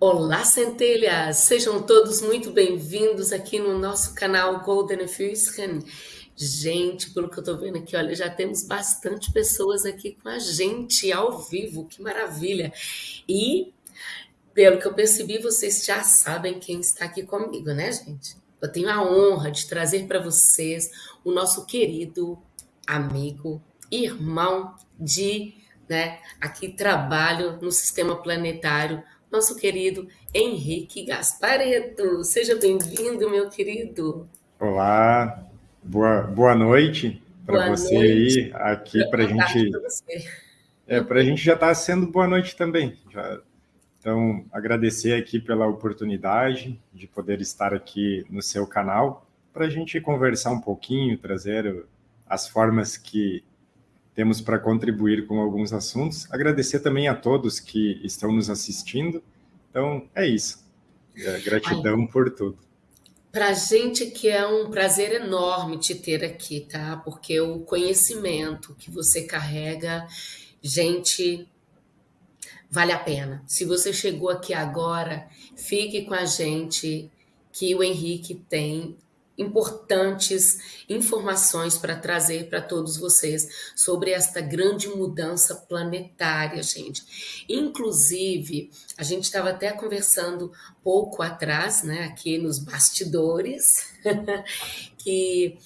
Olá, centelhas! Sejam todos muito bem-vindos aqui no nosso canal Golden Füßchen. Gente, pelo que eu tô vendo aqui, olha, já temos bastante pessoas aqui com a gente ao vivo, que maravilha! E, pelo que eu percebi, vocês já sabem quem está aqui comigo, né, gente? Eu tenho a honra de trazer para vocês o nosso querido amigo, irmão de, né, aqui trabalho no sistema planetário nosso querido Henrique Gaspareto. Seja bem-vindo, meu querido. Olá, boa, boa noite para você noite. aí, aqui para a gente. É, para a gente já está sendo boa noite também. Já, então, agradecer aqui pela oportunidade de poder estar aqui no seu canal para a gente conversar um pouquinho, trazer as formas que temos para contribuir com alguns assuntos. Agradecer também a todos que estão nos assistindo. Então, é isso. É, gratidão Ai, por tudo. Para a gente que é um prazer enorme te ter aqui, tá? Porque o conhecimento que você carrega, gente, vale a pena. Se você chegou aqui agora, fique com a gente, que o Henrique tem importantes informações para trazer para todos vocês sobre esta grande mudança planetária, gente. Inclusive, a gente estava até conversando pouco atrás, né, aqui nos bastidores, que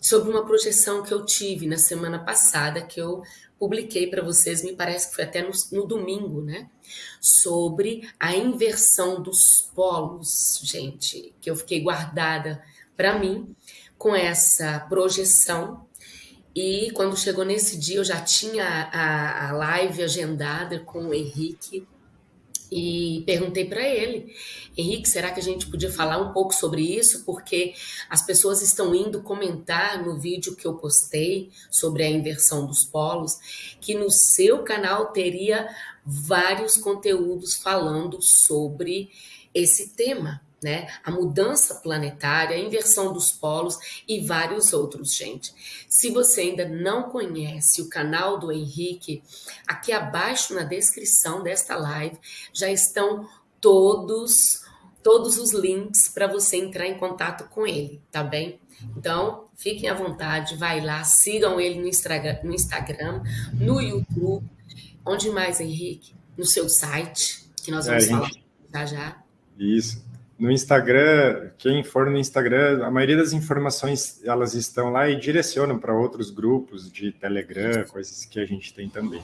sobre uma projeção que eu tive na semana passada, que eu publiquei para vocês, me parece que foi até no, no, domingo, né? Sobre a inversão dos polos, gente, que eu fiquei guardada para mim com essa projeção. E quando chegou nesse dia, eu já tinha a, a live agendada com o Henrique e perguntei para ele, Henrique, será que a gente podia falar um pouco sobre isso? Porque as pessoas estão indo comentar no vídeo que eu postei sobre a inversão dos polos, que no seu canal teria vários conteúdos falando sobre esse tema né? A mudança planetária, a inversão dos polos e vários outros, gente. Se você ainda não conhece o canal do Henrique, aqui abaixo na descrição desta live já estão todos todos os links para você entrar em contato com ele, tá bem? Então, fiquem à vontade, vai lá, sigam ele no Instagram, no, Instagram, no YouTube. Onde mais, Henrique? No seu site, que nós vamos é, falar gente... já já. Isso no Instagram, quem for no Instagram, a maioria das informações elas estão lá e direcionam para outros grupos de Telegram, coisas que a gente tem também.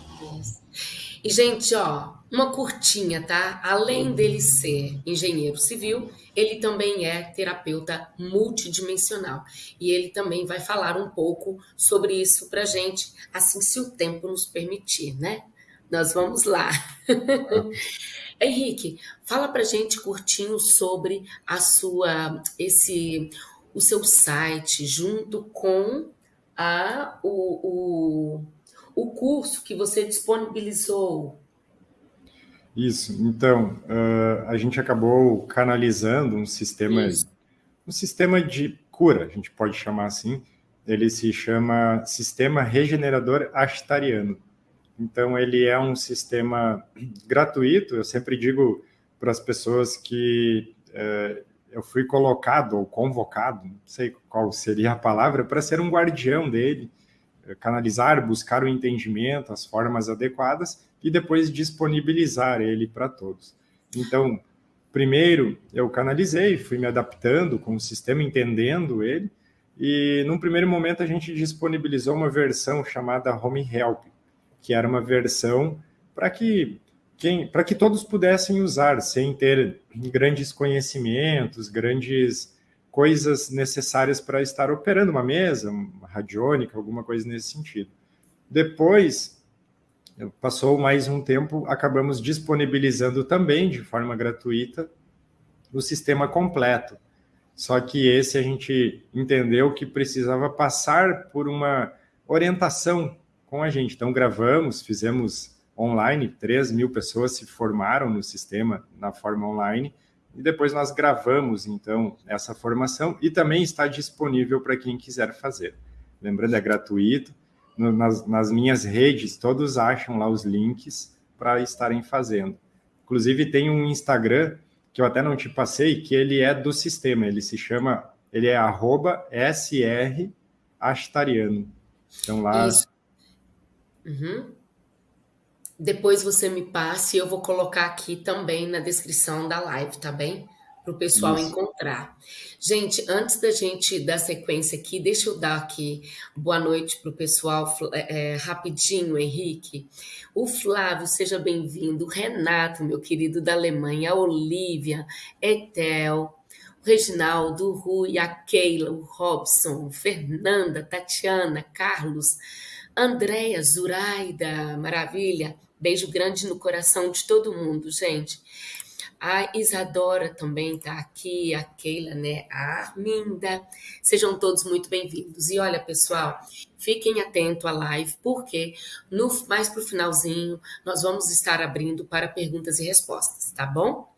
E gente, ó, uma curtinha, tá? Além dele ser engenheiro civil, ele também é terapeuta multidimensional. E ele também vai falar um pouco sobre isso pra gente, assim se o tempo nos permitir, né? Nós vamos lá. Henrique, fala pra gente curtinho sobre a sua esse o seu site junto com a o, o, o curso que você disponibilizou. Isso. Então, uh, a gente acabou canalizando um sistema Isso. um sistema de cura, a gente pode chamar assim. Ele se chama Sistema Regenerador Ashtariano. Então, ele é um sistema gratuito. Eu sempre digo para as pessoas que é, eu fui colocado ou convocado, não sei qual seria a palavra, para ser um guardião dele, é, canalizar, buscar o entendimento, as formas adequadas e depois disponibilizar ele para todos. Então, primeiro eu canalizei, fui me adaptando com o sistema, entendendo ele, e num primeiro momento a gente disponibilizou uma versão chamada Home Help, que era uma versão para que para que todos pudessem usar sem ter grandes conhecimentos, grandes coisas necessárias para estar operando uma mesa, uma radiônica, alguma coisa nesse sentido. Depois, passou mais um tempo, acabamos disponibilizando também de forma gratuita o sistema completo. Só que esse a gente entendeu que precisava passar por uma orientação com a gente. Então, gravamos, fizemos online, 3 mil pessoas se formaram no sistema na forma online, e depois nós gravamos, então, essa formação, e também está disponível para quem quiser fazer. Lembrando, é gratuito, nas, nas minhas redes, todos acham lá os links para estarem fazendo. Inclusive, tem um Instagram que eu até não te passei, que ele é do sistema, ele se chama, ele é arroba. Então lá. Isso. Uhum. Depois você me passe, eu vou colocar aqui também na descrição da live, tá bem? Para o pessoal Isso. encontrar. Gente, antes da gente dar sequência aqui, deixa eu dar aqui boa noite para o pessoal é, é, rapidinho, Henrique. O Flávio, seja bem-vindo. O Renato, meu querido da Alemanha. A Olivia, Etel, Reginaldo, o Rui, a Keila, o Robson, Fernanda, Tatiana, Carlos, Andréia, Zuraida, maravilha. Beijo grande no coração de todo mundo, gente. A Isadora também está aqui, a Keila, né? A Arminda. Sejam todos muito bem-vindos. E olha, pessoal, fiquem atentos à live, porque no, mais para o finalzinho nós vamos estar abrindo para perguntas e respostas, tá bom?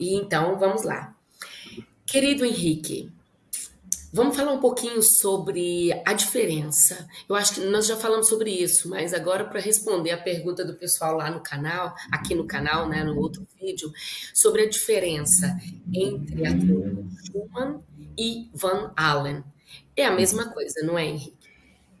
E então, vamos lá. Querido Henrique, Vamos falar um pouquinho sobre a diferença. Eu acho que nós já falamos sobre isso, mas agora para responder a pergunta do pessoal lá no canal, aqui no canal, né, no outro vídeo, sobre a diferença entre a teoria Schumann e Van Allen. É a mesma coisa, não é, Henrique?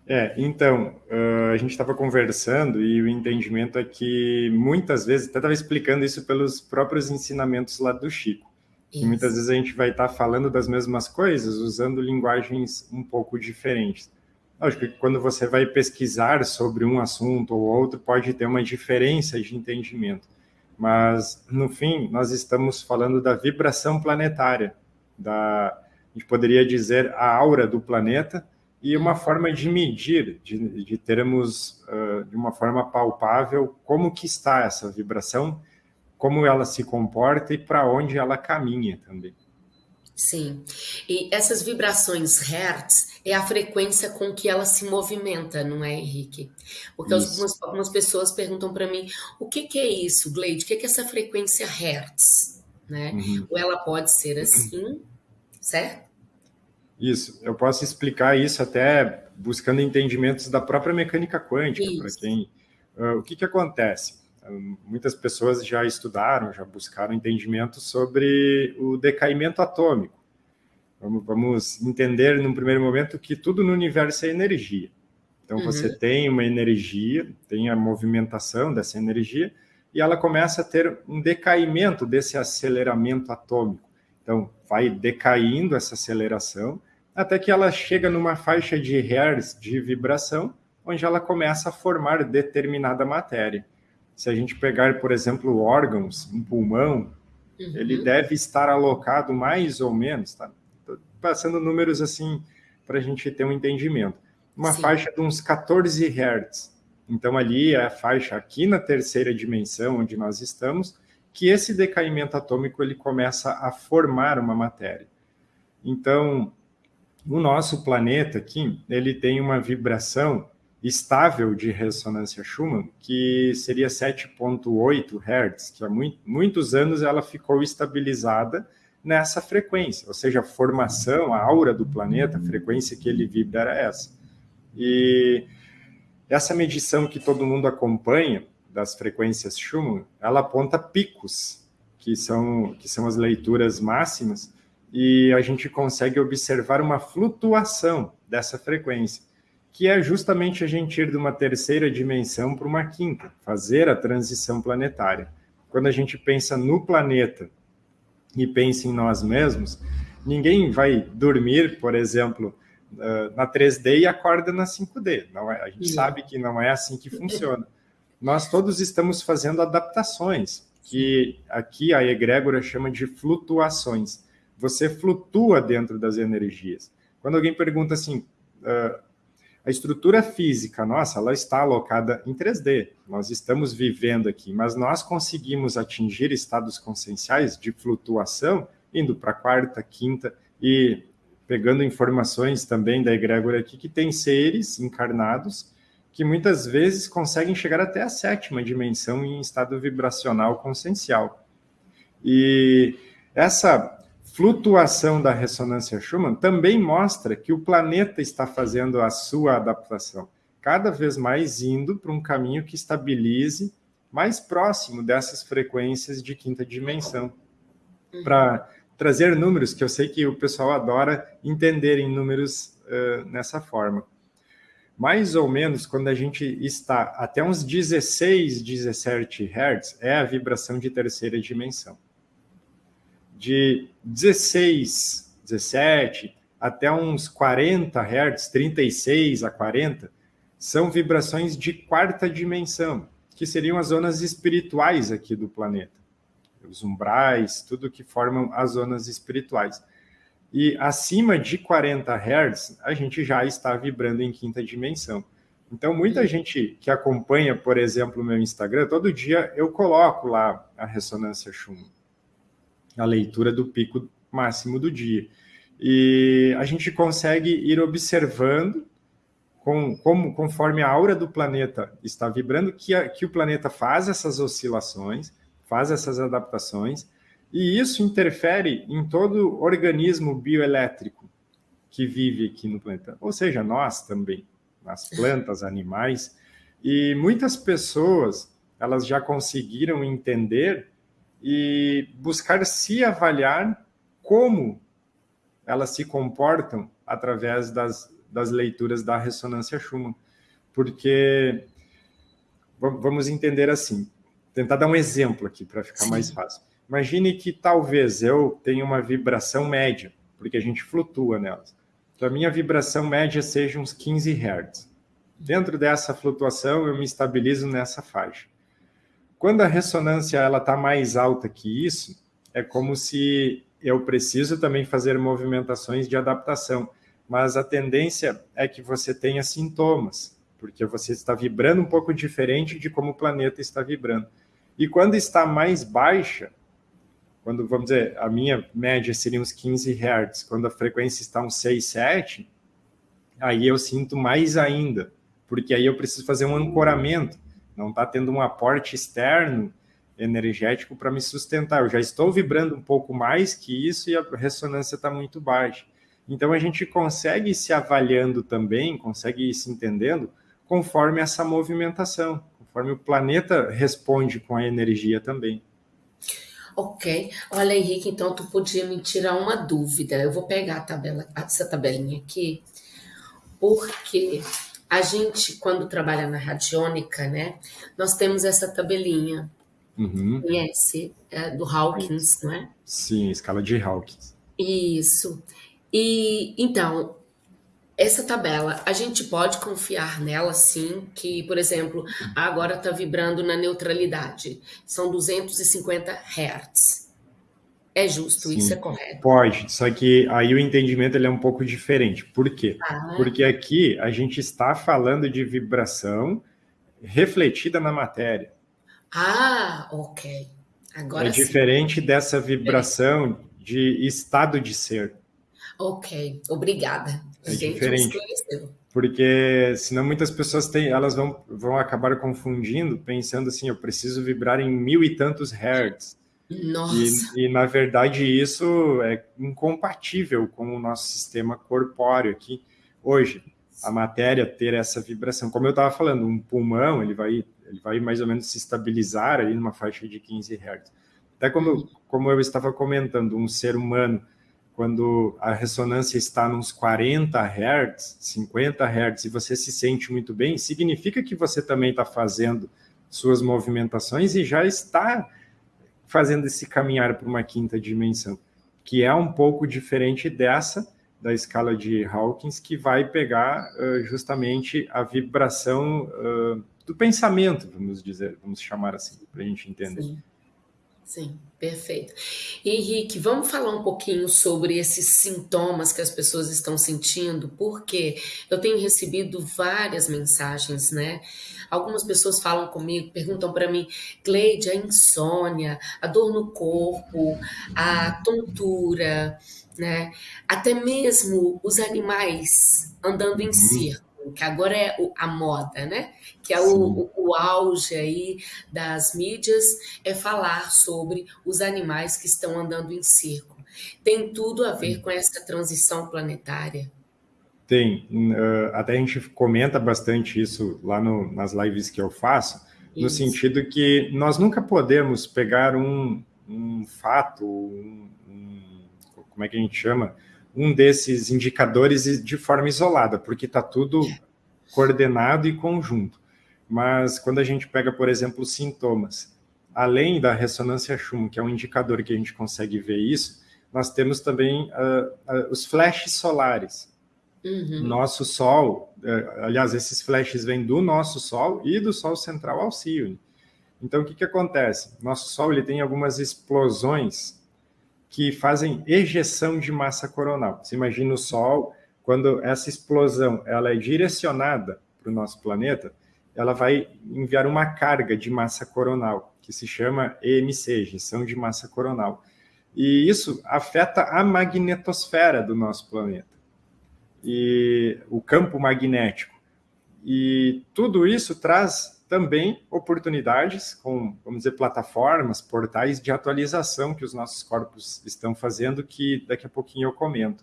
É, então, uh, a gente estava conversando e o entendimento é que muitas vezes, até estava explicando isso pelos próprios ensinamentos lá do Chico. E muitas vezes a gente vai estar tá falando das mesmas coisas usando linguagens um pouco diferentes. Lógico que quando você vai pesquisar sobre um assunto ou outro, pode ter uma diferença de entendimento. Mas, no fim, nós estamos falando da vibração planetária, da, a gente poderia dizer a aura do planeta, e uma forma de medir, de, de termos uh, de uma forma palpável como que está essa vibração como ela se comporta e para onde ela caminha também. Sim. E essas vibrações Hertz é a frequência com que ela se movimenta, não é, Henrique? Porque algumas, algumas, pessoas perguntam para mim o que, que, é isso, Gleide? O que, que é essa frequência Hertz? Né? Uhum. Ou ela pode ser assim, certo? Isso, eu posso explicar isso até buscando entendimentos da própria mecânica quântica, para quem. Uh, o que, que acontece? Muitas pessoas já estudaram, já buscaram entendimento sobre o decaimento atômico. Vamos, vamos entender, num primeiro momento, que tudo no universo é energia. Então, uhum. você tem uma energia, tem a movimentação dessa energia, e ela começa a ter um decaimento desse aceleramento atômico. Então, vai decaindo essa aceleração, até que ela chega numa faixa de hertz de vibração, onde ela começa a formar determinada matéria. Se a gente pegar, por exemplo, órgãos, um pulmão, uhum. ele deve estar alocado mais ou menos, tá? Tô passando números assim para a gente ter um entendimento. Uma Sim. faixa de uns 14 Hz. Então, ali é a faixa aqui na terceira dimensão, onde nós estamos, que esse decaimento atômico ele começa a formar uma matéria. Então, o nosso planeta aqui, ele tem uma vibração estável de ressonância Schumann, que seria 7.8 Hz, que há muito, muitos anos ela ficou estabilizada nessa frequência, ou seja, a formação, a aura do planeta, a frequência que ele vibra era essa. E essa medição que todo mundo acompanha das frequências Schumann, ela aponta picos, que são, que são as leituras máximas, e a gente consegue observar uma flutuação dessa frequência que é justamente a gente ir de uma terceira dimensão para uma quinta, fazer a transição planetária. Quando a gente pensa no planeta e pensa em nós mesmos, ninguém vai dormir, por exemplo, na 3D e acorda na 5D. Não é, a gente sabe que não é assim que funciona. Nós todos estamos fazendo adaptações, que aqui a egrégora chama de flutuações. Você flutua dentro das energias. Quando alguém pergunta assim, uh, a estrutura física nossa, ela está alocada em 3D. Nós estamos vivendo aqui, mas nós conseguimos atingir estados conscienciais de flutuação indo para a quarta, quinta e pegando informações também da egrégora aqui que tem seres encarnados que muitas vezes conseguem chegar até a sétima dimensão em estado vibracional consciencial. E essa flutuação da ressonância Schumann também mostra que o planeta está fazendo a sua adaptação, cada vez mais indo para um caminho que estabilize mais próximo dessas frequências de quinta dimensão, para trazer números que eu sei que o pessoal adora entender em números uh, nessa forma. Mais ou menos, quando a gente está até uns 16, 17 Hz, é a vibração de terceira dimensão. De 16, 17 até uns 40 Hz, 36 a 40, são vibrações de quarta dimensão, que seriam as zonas espirituais aqui do planeta. Os umbrais, tudo que formam as zonas espirituais. E acima de 40 Hz, a gente já está vibrando em quinta dimensão. Então, muita gente que acompanha, por exemplo, o meu Instagram, todo dia eu coloco lá a ressonância Schumann, a leitura do pico máximo do dia. E a gente consegue ir observando com, como, conforme a aura do planeta está vibrando, que, a, que o planeta faz essas oscilações, faz essas adaptações, e isso interfere em todo organismo bioelétrico que vive aqui no planeta, ou seja, nós também, nas plantas, animais, e muitas pessoas elas já conseguiram entender e buscar se avaliar como elas se comportam através das das leituras da ressonância Schumann, porque vamos entender assim, tentar dar um exemplo aqui para ficar Sim. mais fácil. Imagine que talvez eu tenha uma vibração média, porque a gente flutua nelas. Então a minha vibração média seja uns 15 Hz. Dentro dessa flutuação eu me estabilizo nessa faixa. Quando a ressonância está mais alta que isso, é como se eu preciso também fazer movimentações de adaptação mas a tendência é que você tenha sintomas, porque você está vibrando um pouco diferente de como o planeta está vibrando. E quando está mais baixa, quando, vamos dizer, a minha média seria uns 15 Hz, quando a frequência está uns 6, 7, aí eu sinto mais ainda, porque aí eu preciso fazer um ancoramento, não está tendo um aporte externo energético para me sustentar. Eu já estou vibrando um pouco mais que isso e a ressonância está muito baixa. Então a gente consegue se avaliando também, consegue ir se entendendo conforme essa movimentação, conforme o planeta responde com a energia também. Ok. Olha, Henrique, então tu podia me tirar uma dúvida. Eu vou pegar a tabela, essa tabelinha aqui, porque a gente, quando trabalha na radiônica, né, nós temos essa tabelinha. Uhum. Conhece? É, do Hawkins, não é? Sim, escala de Hawkins. Isso. E então, essa tabela, a gente pode confiar nela sim, que, por exemplo, agora está vibrando na neutralidade. São 250 Hz. É justo, sim, isso é correto? Pode, só que aí o entendimento ele é um pouco diferente. Por quê? Ah. Porque aqui a gente está falando de vibração refletida na matéria. Ah, ok. Agora é sim. diferente dessa vibração é. de estado de ser. Ok, obrigada. É Gente, diferente. Porque senão muitas pessoas têm, elas vão, vão acabar confundindo, pensando assim, eu preciso vibrar em mil e tantos hertz. Nossa. E, e, na verdade isso é incompatível com o nosso sistema corpóreo aqui hoje. A matéria ter essa vibração, como eu estava falando, um pulmão ele vai, ele vai mais ou menos se estabilizar ali numa faixa de 15 hertz. Até como, como eu estava comentando, um ser humano quando a ressonância está nos 40 Hz, 50 Hz, e você se sente muito bem, significa que você também está fazendo suas movimentações e já está fazendo esse caminhar para uma quinta dimensão, que é um pouco diferente dessa, da escala de Hawkins, que vai pegar uh, justamente a vibração uh, do pensamento, vamos dizer, vamos chamar assim, para a gente entender. Sim. Sim, perfeito. Henrique, vamos falar um pouquinho sobre esses sintomas que as pessoas estão sentindo, porque eu tenho recebido várias mensagens, né? Algumas pessoas falam comigo, perguntam para mim, Cleide, a insônia, a dor no corpo, a tontura, né? Até mesmo os animais andando em uhum. círculo que agora é a moda, né? Que é o, o, o, auge aí das mídias, é falar sobre os animais que estão andando em círculo. Tem tudo a ver com essa transição planetária? Tem. Uh, até a gente comenta bastante isso lá no, nas lives que eu faço, no Isso. sentido que nós nunca podemos pegar um, um fato, um, um, como é que a gente chama, um desses indicadores de forma isolada, porque está tudo coordenado e conjunto. Mas quando a gente pega, por exemplo, os sintomas, além da ressonância Schumann, que é um indicador que a gente consegue ver isso, nós temos também uh, uh, os flashes solares. Uhum. Nosso Sol, uh, aliás, esses flashes vêm do nosso Sol e do Sol central Alcione. Então, o que, que acontece? Nosso Sol ele tem algumas explosões que fazem ejeção de massa coronal. Você imagina o Sol, quando essa explosão ela é direcionada para o nosso planeta, ela vai enviar uma carga de massa coronal, que se chama EMC, ejeção de massa coronal. E isso afeta a magnetosfera do nosso planeta, e o campo magnético. E tudo isso traz também oportunidades com, vamos dizer, plataformas, portais de atualização que os nossos corpos estão fazendo, que daqui a pouquinho eu comento.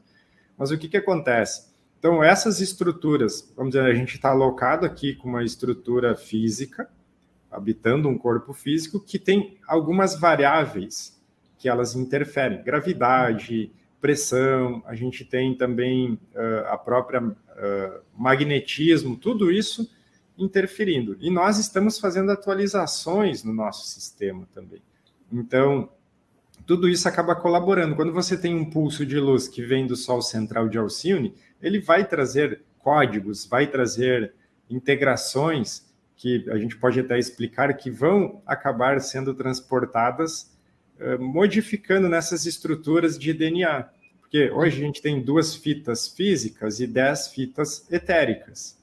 Mas o que, que acontece? Então, essas estruturas, vamos dizer, a gente está alocado aqui com uma estrutura física, habitando um corpo físico, que tem algumas variáveis que elas interferem. Gravidade, pressão, a gente tem também uh, a própria uh, magnetismo, tudo isso interferindo. E nós estamos fazendo atualizações no nosso sistema também. Então, tudo isso acaba colaborando. Quando você tem um pulso de luz que vem do Sol central de Alcione, ele vai trazer códigos, vai trazer integrações que a gente pode até explicar que vão acabar sendo transportadas, uh, modificando nessas estruturas de DNA. Porque hoje a gente tem duas fitas físicas e dez fitas etéricas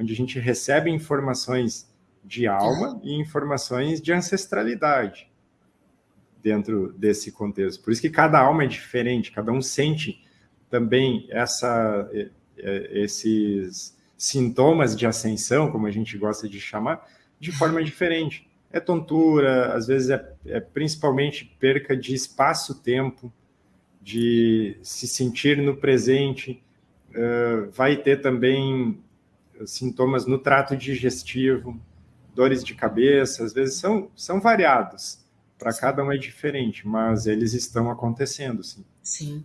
onde a gente recebe informações de alma e informações de ancestralidade dentro desse contexto. Por isso que cada alma é diferente, cada um sente também essa, esses sintomas de ascensão, como a gente gosta de chamar, de forma diferente. É tontura, às vezes é, é principalmente perca de espaço-tempo, de se sentir no presente, uh, vai ter também sintomas no trato digestivo, dores de cabeça, às vezes são, são variados. Para cada um é diferente, mas eles estão acontecendo, sim. Sim.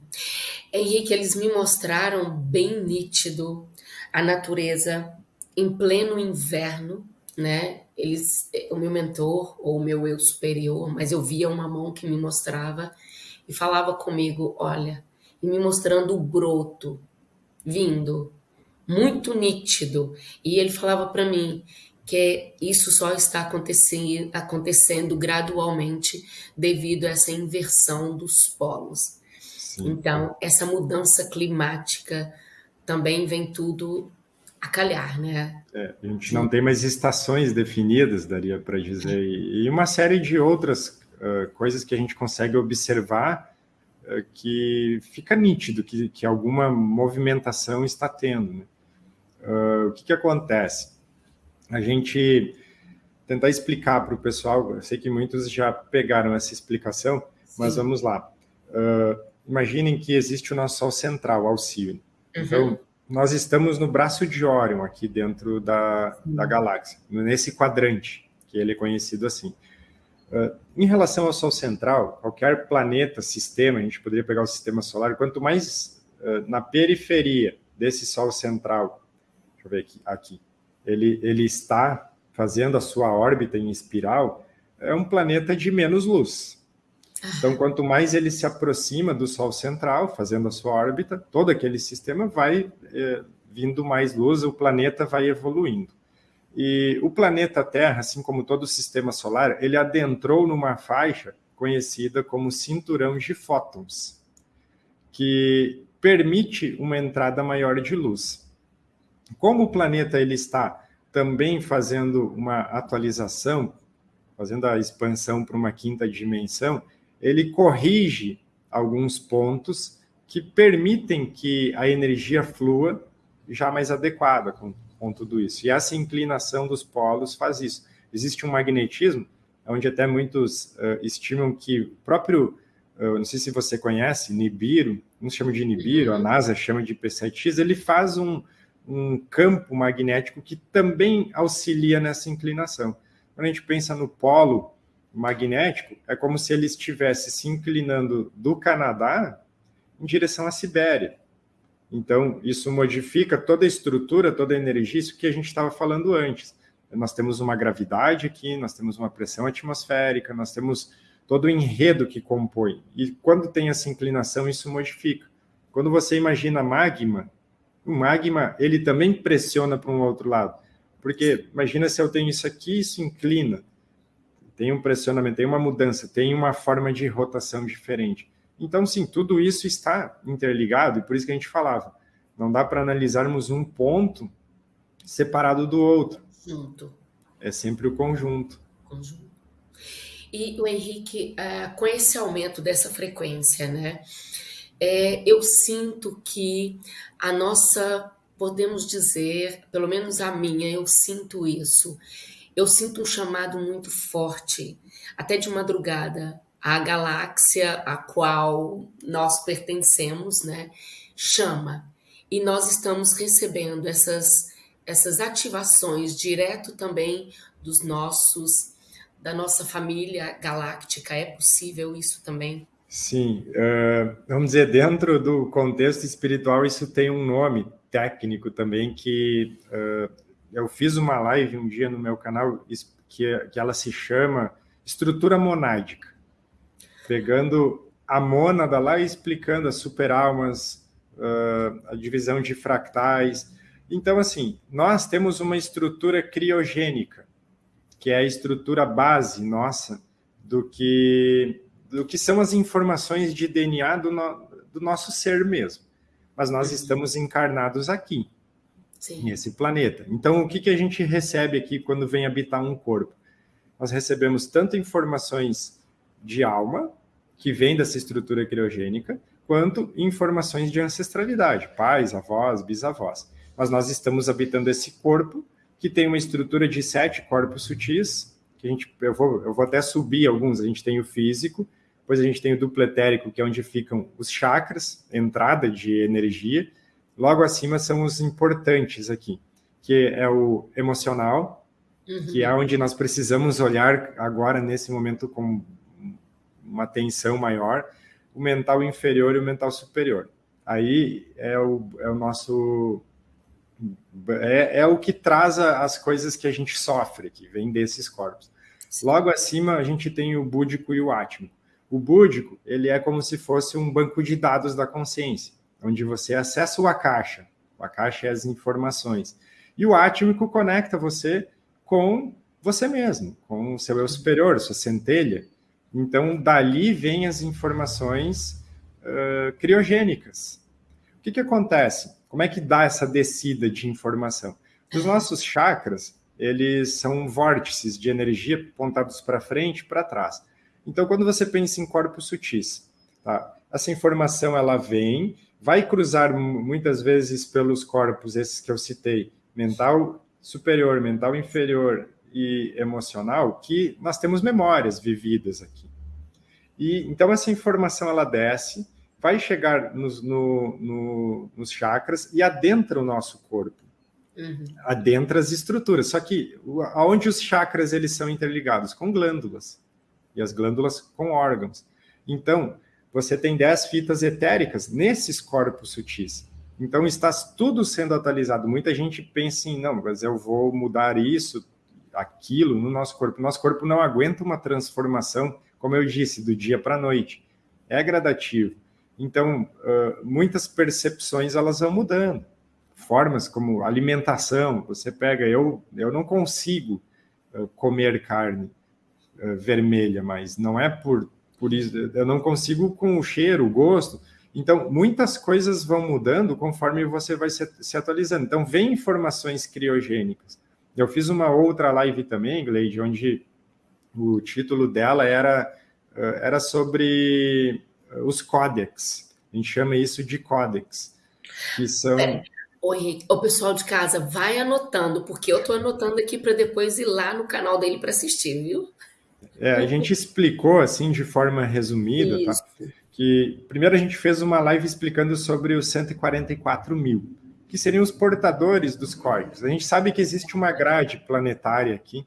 Henrique, eles me mostraram bem nítido a natureza em pleno inverno, né? Eles, o meu mentor ou o meu eu superior, mas eu via uma mão que me mostrava e falava comigo, olha, e me mostrando o broto vindo muito nítido. E ele falava para mim que isso só está acontecendo, acontecendo gradualmente devido a essa inversão dos polos. Sim. Então, essa mudança climática também vem tudo a calhar, né? É, a gente não tem mais estações definidas, daria para dizer, e uma série de outras uh, coisas que a gente consegue observar uh, que fica nítido que, que alguma movimentação está tendo. Né? Uh, o que, que acontece? A gente tentar explicar para o pessoal, eu sei que muitos já pegaram essa explicação, Sim. mas vamos lá. Uh, imaginem que existe o nosso Sol central, Alcione. Uhum. Então, nós estamos no braço de Órion, aqui dentro da, da galáxia, nesse quadrante, que ele é conhecido assim. Uh, em relação ao Sol central, qualquer planeta, sistema, a gente poderia pegar o sistema solar, quanto mais uh, na periferia desse Sol central deixa eu ver aqui, aqui. Ele, ele está fazendo a sua órbita em espiral, é um planeta de menos luz. Então, quanto mais ele se aproxima do Sol central, fazendo a sua órbita, todo aquele sistema vai é, vindo mais luz, o planeta vai evoluindo. E o planeta Terra, assim como todo o sistema solar, ele adentrou numa faixa conhecida como cinturão de fótons, que permite uma entrada maior de luz. Como o planeta ele está também fazendo uma atualização, fazendo a expansão para uma quinta dimensão, ele corrige alguns pontos que permitem que a energia flua já mais adequada com, com tudo isso. E essa inclinação dos polos faz isso. Existe um magnetismo, onde até muitos uh, estimam que o próprio, uh, não sei se você conhece, Nibiru, uns chamam de Nibiru, a uhum. NASA chama de P7X, ele faz um, um campo magnético que também auxilia nessa inclinação. quando a gente pensa no polo magnético, é como se ele estivesse se inclinando do Canadá em direção à Sibéria. Então, isso modifica toda a estrutura, toda a energia, isso que a gente estava falando antes. Nós temos uma gravidade aqui, nós temos uma pressão atmosférica, nós temos todo o enredo que compõe. E quando tem essa inclinação, isso modifica. Quando você imagina magma, o magma, ele também pressiona para um outro lado. Porque imagina se eu tenho isso aqui, isso inclina. Tem um pressionamento, tem uma mudança, tem uma forma de rotação diferente. Então, sim, tudo isso está interligado, e por isso que a gente falava, não dá para analisarmos um ponto separado do outro. Junto. É sempre o conjunto. Conjunto. E o Henrique, uh, com esse aumento dessa frequência, né? É, eu sinto que a nossa, podemos dizer, pelo menos a minha, eu sinto isso. Eu sinto um chamado muito forte, até de madrugada, a galáxia a qual nós pertencemos, né, chama. E nós estamos recebendo essas, essas ativações direto também dos nossos da nossa família galáctica. É possível isso também? Sim, uh, vamos dizer, dentro do contexto espiritual, isso tem um nome técnico também, que uh, eu fiz uma live um dia no meu canal, que, que ela se chama Estrutura Monádica pegando a mônada lá e explicando as superalmas, uh, a divisão de fractais. Então, assim, nós temos uma estrutura criogênica, que é a estrutura base nossa do que, do que são as informações de DNA do, no, do nosso ser mesmo. Mas nós uhum. estamos encarnados aqui, Sim. nesse planeta. Então, o que, que a gente recebe aqui quando vem habitar um corpo? Nós recebemos tanto informações de alma, que vem dessa estrutura criogênica, quanto informações de ancestralidade, pais, avós, bisavós. Mas nós estamos habitando esse corpo que tem uma estrutura de sete corpos sutis, que a gente, eu vou, eu vou até subir alguns, a gente tem o físico, depois a gente tem o duplo etérico, que é onde ficam os chakras, entrada de energia, logo acima são os importantes aqui, que é o emocional, uhum. que é onde nós precisamos olhar agora, nesse momento, com uma tensão maior, o mental inferior e o mental superior. Aí é o, é o nosso. É, é o que traz as coisas que a gente sofre, que vem desses corpos. Logo acima, a gente tem o búdico e o átmico. O búdico, ele é como se fosse um banco de dados da consciência, onde você acessa o Akasha. O Akasha é as informações. E o átmico conecta você com você mesmo, com o seu eu superior, sua centelha. Então, dali vêm as informações uh, criogênicas. O que, que acontece? Como é que dá essa descida de informação? Os nossos chakras, eles são vórtices de energia apontados para frente e para trás. Então, quando você pensa em corpos sutis, tá? essa informação ela vem, vai cruzar muitas vezes pelos corpos, esses que eu citei, mental superior, mental inferior, e emocional que nós temos memórias vividas aqui. E então essa informação ela desce, vai chegar nos, no, no, nos chakras e adentra o nosso corpo. Uhum. Adentra as estruturas. Só que aonde os chakras eles são interligados? Com glândulas. E as glândulas com órgãos. Então, você tem 10 fitas etéricas nesses corpos sutis. Então, está tudo sendo atualizado. Muita gente pensa em, não, mas eu vou mudar isso, aquilo no nosso corpo. Nosso corpo não aguenta uma transformação, como eu disse, do dia para a noite. É gradativo. Então, uh, muitas percepções elas vão mudando. Formas como alimentação, você pega, eu, eu não consigo uh, comer carne uh, vermelha, mas não é por, por isso, eu não consigo com o cheiro, o gosto. Então, muitas coisas vão mudando conforme você vai se, se atualizando. Então, vem informações criogênicas. Eu fiz uma outra live também, Gleide, onde o título dela era, eh, era sobre eh, os códex. A gente chama isso de códex, que são... É. O pessoal de casa, vai anotando, porque eu estou anotando aqui para depois ir lá no canal dele para assistir, viu? É, a gente explicou assim de forma resumida, tá? Que primeiro a gente fez uma live explicando sobre os 144 mil que seriam os portadores dos códigos. A gente sabe que existe uma grade planetária aqui,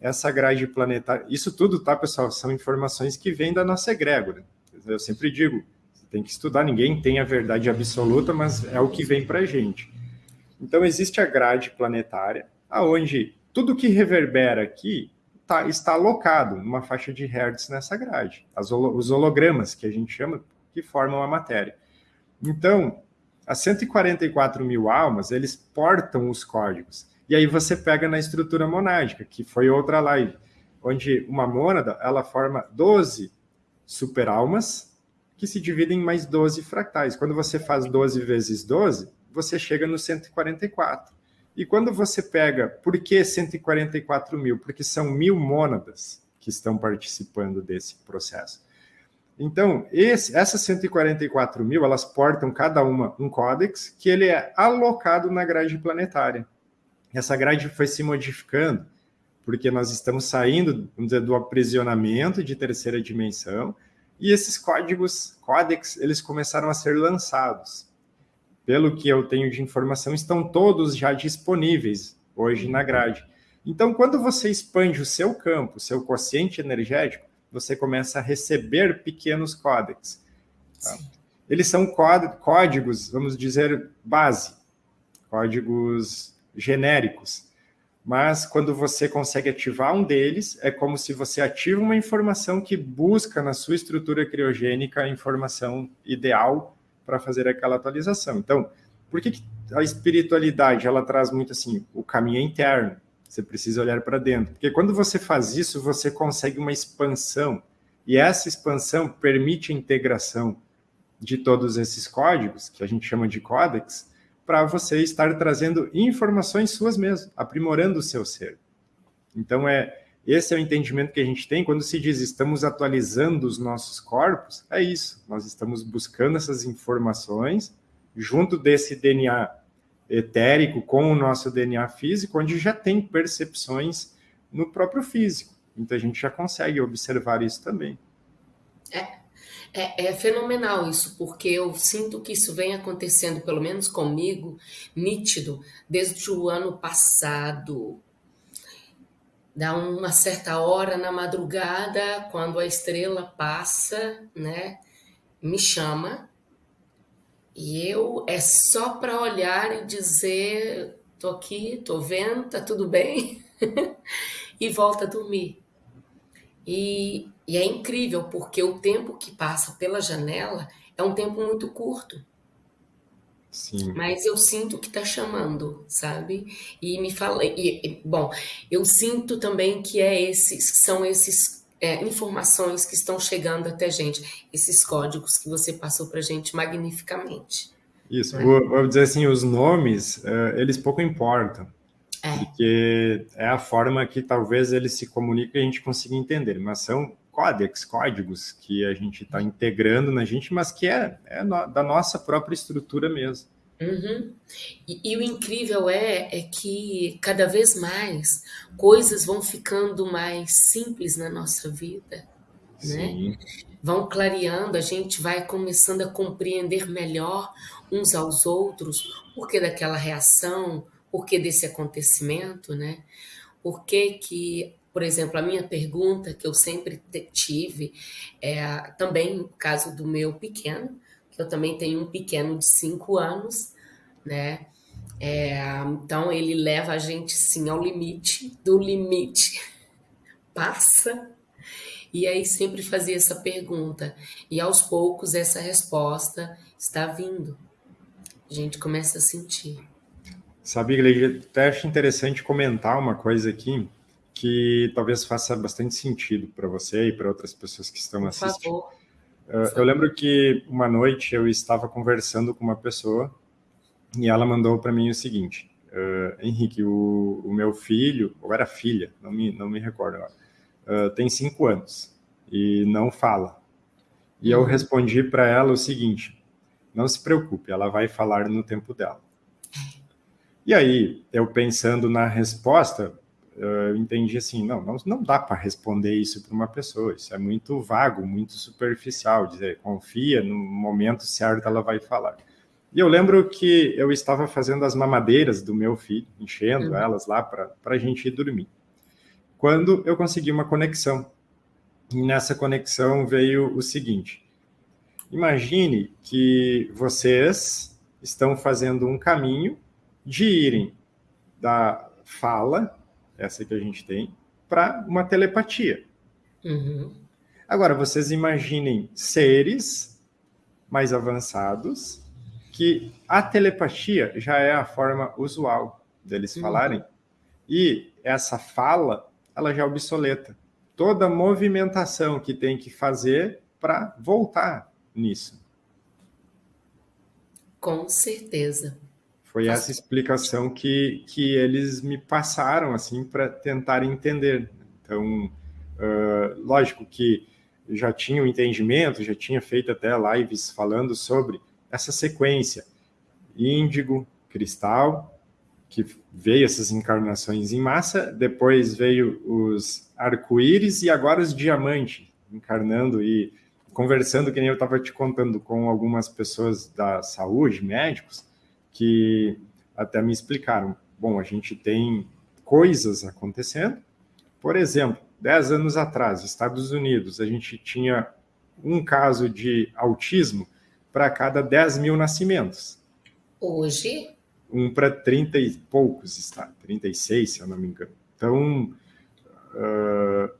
essa grade planetária, isso tudo, tá, pessoal, são informações que vêm da nossa egrégora. Eu sempre digo, tem que estudar, ninguém tem a verdade absoluta, mas é o que vem para a gente. Então, existe a grade planetária, aonde tudo que reverbera aqui tá, está alocado numa faixa de hertz nessa grade. As, os hologramas, que a gente chama, que formam a matéria. Então, as 144 mil almas, eles portam os códigos. E aí você pega na estrutura monádica, que foi outra live, onde uma mônada, ela forma 12 superalmas, que se dividem em mais 12 fractais. Quando você faz 12 vezes 12, você chega no 144. E quando você pega, por que 144 mil? Porque são mil mônadas que estão participando desse processo. Então, esse, essas 144 mil, elas portam cada uma um códex que ele é alocado na grade planetária. Essa grade foi se modificando, porque nós estamos saindo dizer, do aprisionamento de terceira dimensão, e esses códigos, códex, eles começaram a ser lançados. Pelo que eu tenho de informação, estão todos já disponíveis hoje na grade. Então, quando você expande o seu campo, o seu quociente energético, você começa a receber pequenos códex. Tá? Eles são códigos, vamos dizer, base, códigos genéricos. Mas quando você consegue ativar um deles, é como se você ativa uma informação que busca na sua estrutura criogênica a informação ideal para fazer aquela atualização. Então, por que, que a espiritualidade ela traz muito assim o caminho interno? Você precisa olhar para dentro. Porque quando você faz isso, você consegue uma expansão. E essa expansão permite a integração de todos esses códigos, que a gente chama de códex, para você estar trazendo informações suas mesmo, aprimorando o seu ser. Então, é esse é o entendimento que a gente tem quando se diz estamos atualizando os nossos corpos, é isso. Nós estamos buscando essas informações junto desse DNA etérico com o nosso DNA físico, onde já tem percepções no próprio físico. Então a gente já consegue observar isso também. É, é, é, fenomenal isso, porque eu sinto que isso vem acontecendo, pelo menos comigo, nítido, desde o ano passado. Dá uma certa hora na madrugada, quando a estrela passa, né, me chama e eu é só para olhar e dizer: tô aqui, tô vendo, tá tudo bem, e volta a dormir. E, e é incrível, porque o tempo que passa pela janela é um tempo muito curto. Sim. Mas eu sinto que está chamando, sabe? E me fala. E, bom, eu sinto também que é esses, são esses é, informações que estão chegando até a gente, esses códigos que você passou para a gente magnificamente. Isso, né? vou, vou, dizer assim, os nomes, uh, eles pouco importam, é. porque é a forma que talvez eles se comuniquem e a gente consiga entender, mas são códex, códigos que a gente está integrando na gente, mas que é, é no, da nossa própria estrutura mesmo. Uhum. E, e, o incrível é, é que cada vez mais coisas vão ficando mais simples na nossa vida, né? Vão clareando, a gente vai começando a compreender melhor uns aos outros, por que daquela reação, por que desse acontecimento, né? Por que que, por exemplo, a minha pergunta que eu sempre tive é também no caso do meu pequeno, eu também tenho um pequeno de cinco anos, né? É, então ele leva a gente sim ao limite, do limite passa. E aí sempre fazia essa pergunta. E aos poucos essa resposta está vindo. A gente começa a sentir. Sabe, Igreja, até acho interessante comentar uma coisa aqui que talvez faça bastante sentido para você e para outras pessoas que estão assistindo. Uh, eu lembro que uma noite eu estava conversando com uma pessoa e ela mandou para mim o seguinte, uh, Henrique, o, o, meu filho, ou era filha, não me, não me recordo agora, uh, tem cinco anos e não fala. E eu uhum. respondi para ela o seguinte, não se preocupe, ela vai falar no tempo dela. E aí, eu pensando na resposta, eu entendi assim, não, não, não dá para responder isso para uma pessoa, isso é muito vago, muito superficial, dizer, confia, no momento certo ela vai falar. E eu lembro que eu estava fazendo as mamadeiras do meu filho, enchendo uhum. elas lá para a gente ir dormir. quando eu consegui uma conexão. E nessa conexão veio o seguinte: imagine que vocês estão fazendo um caminho de irem da fala, essa que a gente tem, para uma telepatia. Uhum. Agora, vocês imaginem seres mais avançados que a telepatia já é a forma usual deles uhum. falarem e essa fala ela já é obsoleta. Toda movimentação que tem que fazer para voltar nisso. Com certeza. Foi essa explicação que, que eles me passaram assim para tentar entender. Então, uh, lógico que já tinha o um entendimento, já tinha feito até lives falando sobre essa sequência: índigo, cristal, que veio essas encarnações em massa, depois veio os arco-íris e agora os diamantes, encarnando e conversando, que nem eu estava te contando, com algumas pessoas da saúde, médicos, que até me explicaram: bom, a gente tem coisas acontecendo, por exemplo, 10 anos atrás, Estados Unidos, a gente tinha um caso de autismo para cada 10 mil nascimentos. Hoje? Um para 30 e poucos está, 36, se eu não me engano. Então, uh,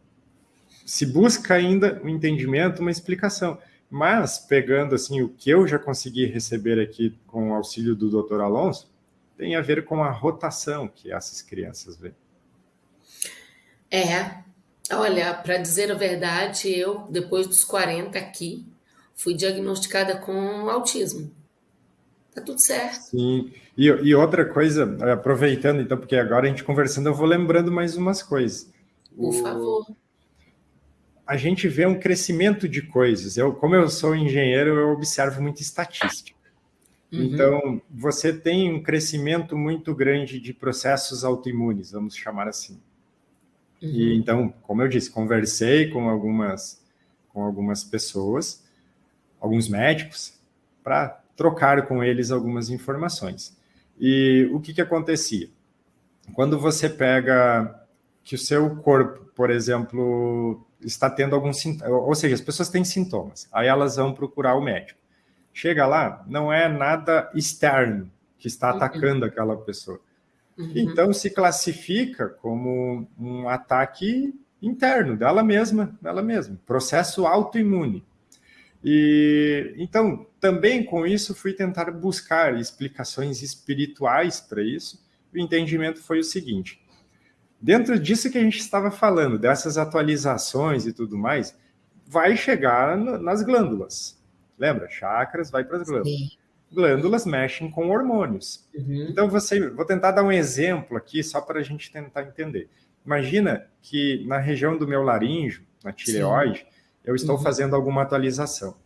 se busca ainda um entendimento, uma explicação. Mas, pegando assim o que eu já consegui receber aqui com o auxílio do Dr. Alonso, tem a ver com a rotação que essas crianças vêm. É, Olha, para dizer a verdade, eu, depois dos 40 aqui, fui diagnosticada com autismo. Tá tudo certo. Sim. E, e, outra coisa, aproveitando, então, porque agora a gente conversando, eu vou lembrando mais umas coisas. Por o, favor. A gente vê um crescimento de coisas. Eu, como eu sou engenheiro, eu observo muito estatística. Uhum. Então, você tem um crescimento muito grande de processos autoimunes, vamos chamar assim. Uhum. E então, como eu disse, conversei com algumas com algumas pessoas, alguns médicos, para trocar com eles algumas informações. E o que, que acontecia? Quando você pega que o seu corpo, por exemplo, está tendo algum sintoma, ou seja, as pessoas têm sintomas, aí elas vão procurar o médico. Chega lá, não é nada externo que está uhum. atacando aquela pessoa. Uhum. Então se classifica como um ataque interno dela mesma, dela mesma, processo autoimune. E então também com isso fui tentar buscar explicações espirituais para isso. O entendimento foi o seguinte: dentro disso que a gente estava falando, dessas atualizações e tudo mais, vai chegar nas glândulas. Lembra? Chakras vai para as glândulas. Sim glândulas mexem com hormônios. Uhum. Então, você, vou tentar dar um exemplo aqui, só para a gente tentar entender. Imagina que na região do meu laríngeo, na tireoide, Sim. eu estou uhum. fazendo alguma atualização.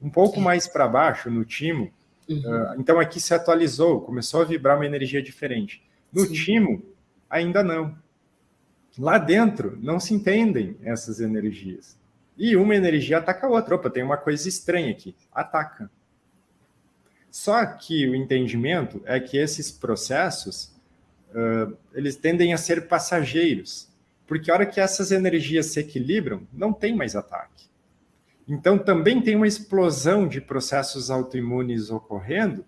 Um pouco Sim. mais para baixo, no timo, uhum. uh, então aqui se atualizou, começou a vibrar uma energia diferente. No Sim. timo, ainda não. Lá dentro, não se entendem essas energias. E uma energia ataca a outra. Opa, tem uma coisa estranha aqui. Ataca. Só que o entendimento é que esses processos uh, eles tendem a ser passageiros, porque a hora que essas energias se equilibram, não tem mais ataque. Então também tem uma explosão de processos autoimunes ocorrendo.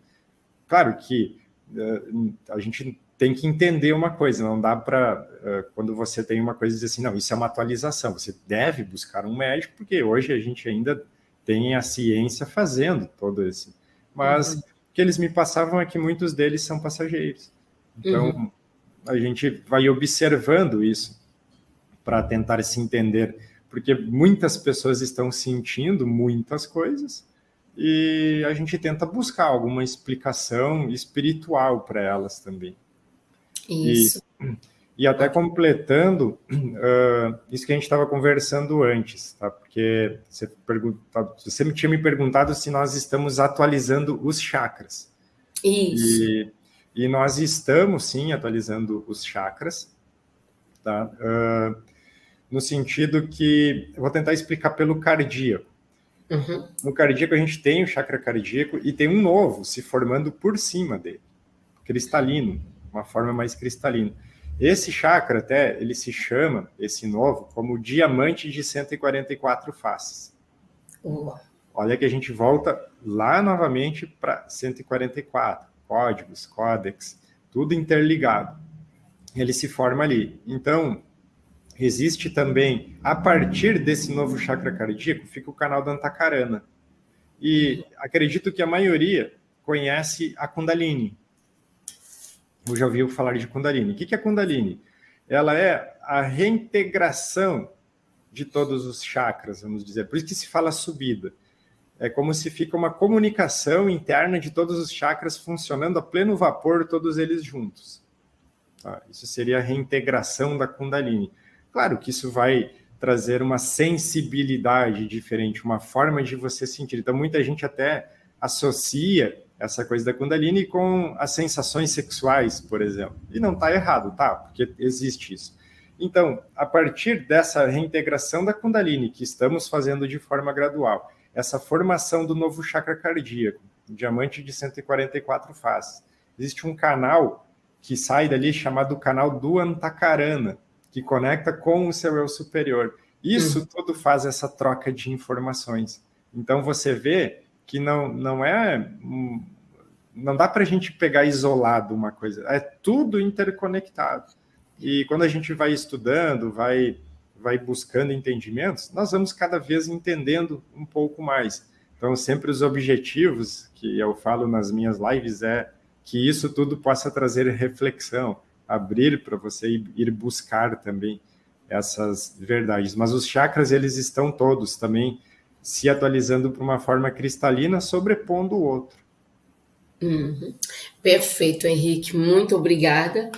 Claro que uh, a gente tem que entender uma coisa, não dá para, quando você tem uma coisa, dizer assim, não, isso é uma atualização, você deve buscar um médico, porque hoje a gente ainda tem a ciência fazendo todo esse mas uhum. o que eles me passavam é que muitos deles são passageiros. Então, uhum. a gente vai observando isso para tentar se entender, porque muitas pessoas estão sentindo muitas coisas e a gente tenta buscar alguma explicação espiritual para elas também. Isso. E, e até completando uh, isso que a gente estava conversando antes, tá? Porque você, pergunta, você tinha me perguntado se nós estamos atualizando os chakras. Isso. E, e nós estamos, sim, atualizando os chakras, tá? Uh, no sentido que, vou tentar explicar pelo cardíaco. Uhum. No cardíaco a gente tem o chakra cardíaco e tem um novo se formando por cima dele, cristalino, uma forma mais cristalina. Esse chakra até, ele se chama, esse novo, como diamante de 144 faces. Olha que a gente volta lá novamente para 144, códigos, códex, tudo interligado. Ele se forma ali. Então, existe também, a partir desse novo chakra cardíaco, fica o canal da Antakarana. E acredito que a maioria conhece a Kundalini. Ou já ouviu falar de Kundalini. O que é Kundalini? Ela é a reintegração de todos os chakras, vamos dizer. Por isso que se fala subida. É como se fica uma comunicação interna de todos os chakras funcionando a pleno vapor, todos eles juntos. Tá? Isso seria a reintegração da Kundalini. Claro que isso vai trazer uma sensibilidade diferente, uma forma de você sentir. Então, muita gente até associa essa coisa da Kundalini com as sensações sexuais, por exemplo. E não está errado, tá? Porque existe isso. Então, a partir dessa reintegração da Kundalini, que estamos fazendo de forma gradual, essa formação do novo chakra cardíaco, diamante de 144 faces, existe um canal que sai dali chamado canal do Antakarana, que conecta com o seu eu superior. Isso uhum. tudo faz essa troca de informações. Então, você vê que não, não é. Não dá para a gente pegar isolado uma coisa, é tudo interconectado. E quando a gente vai estudando, vai, vai buscando entendimentos, nós vamos cada vez entendendo um pouco mais. Então, sempre os objetivos que eu falo nas minhas lives é que isso tudo possa trazer reflexão, abrir para você ir buscar também essas verdades. Mas os chakras, eles estão todos também se atualizando para uma forma cristalina, sobrepondo o outro. Uhum. Perfeito, Henrique, muito obrigada.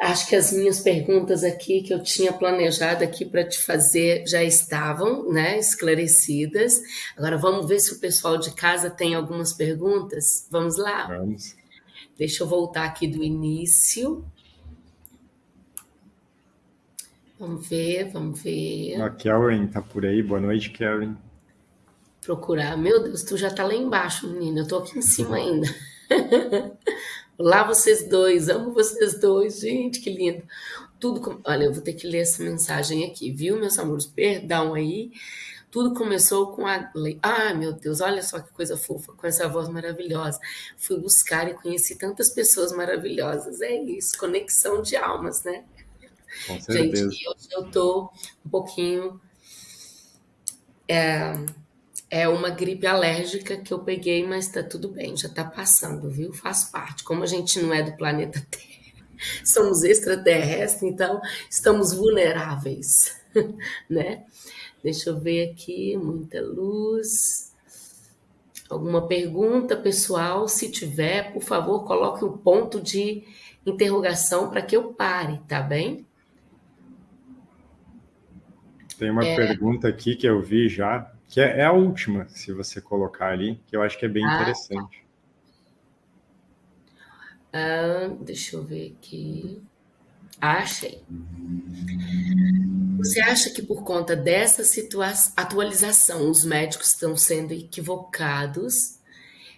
Acho que as minhas perguntas aqui que eu tinha planejado aqui para te fazer já estavam, né, esclarecidas. Agora vamos ver se o pessoal de casa tem algumas perguntas. Vamos lá. Vamos. Deixa eu voltar aqui do início. Vamos ver, vamos ver. A Karen tá por aí. Boa noite, Karen. Procurar. Meu Deus, tu já tá lá embaixo, menina. Eu tô aqui em cima ainda. Olá, vocês dois. Amo vocês dois. Gente, que lindo. Tudo. Com... Olha, eu vou ter que ler essa mensagem aqui, viu, meus amores? Perdão aí. Tudo começou com a. Ah, meu Deus, olha só que coisa fofa, com essa voz maravilhosa. Fui buscar e conheci tantas pessoas maravilhosas. É isso, conexão de almas, né? Com certeza. Gente, hoje eu tô um pouquinho. É, é uma gripe alérgica que eu peguei, mas tá tudo bem, já tá passando, viu? Faz parte. Como a gente não é do planeta Terra, somos extraterrestres, então estamos vulneráveis, né? Deixa eu ver aqui, muita luz. Alguma pergunta, pessoal? Se tiver, por favor, coloque um ponto de interrogação para que eu pare, tá bem? Tem uma é... pergunta aqui que eu vi já, que é, é, a última, se você colocar ali, que eu acho que é bem ah, interessante. Ah, deixa eu ver aqui. Ah, achei. Você acha que por conta dessa atualização os médicos estão sendo equivocados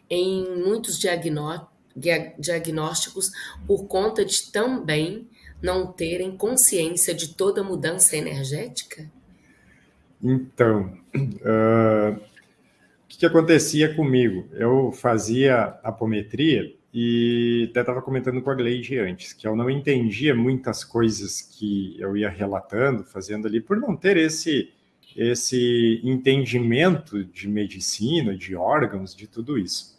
em muitos diagnósticos por conta de também não terem consciência de toda mudança energética? Então, uh, o que, que, acontecia comigo? Eu fazia apometria e até estava comentando com a Gleide antes, que eu não entendia muitas coisas que eu ia relatando, fazendo ali, por não ter esse, esse entendimento de medicina, de órgãos, de tudo isso.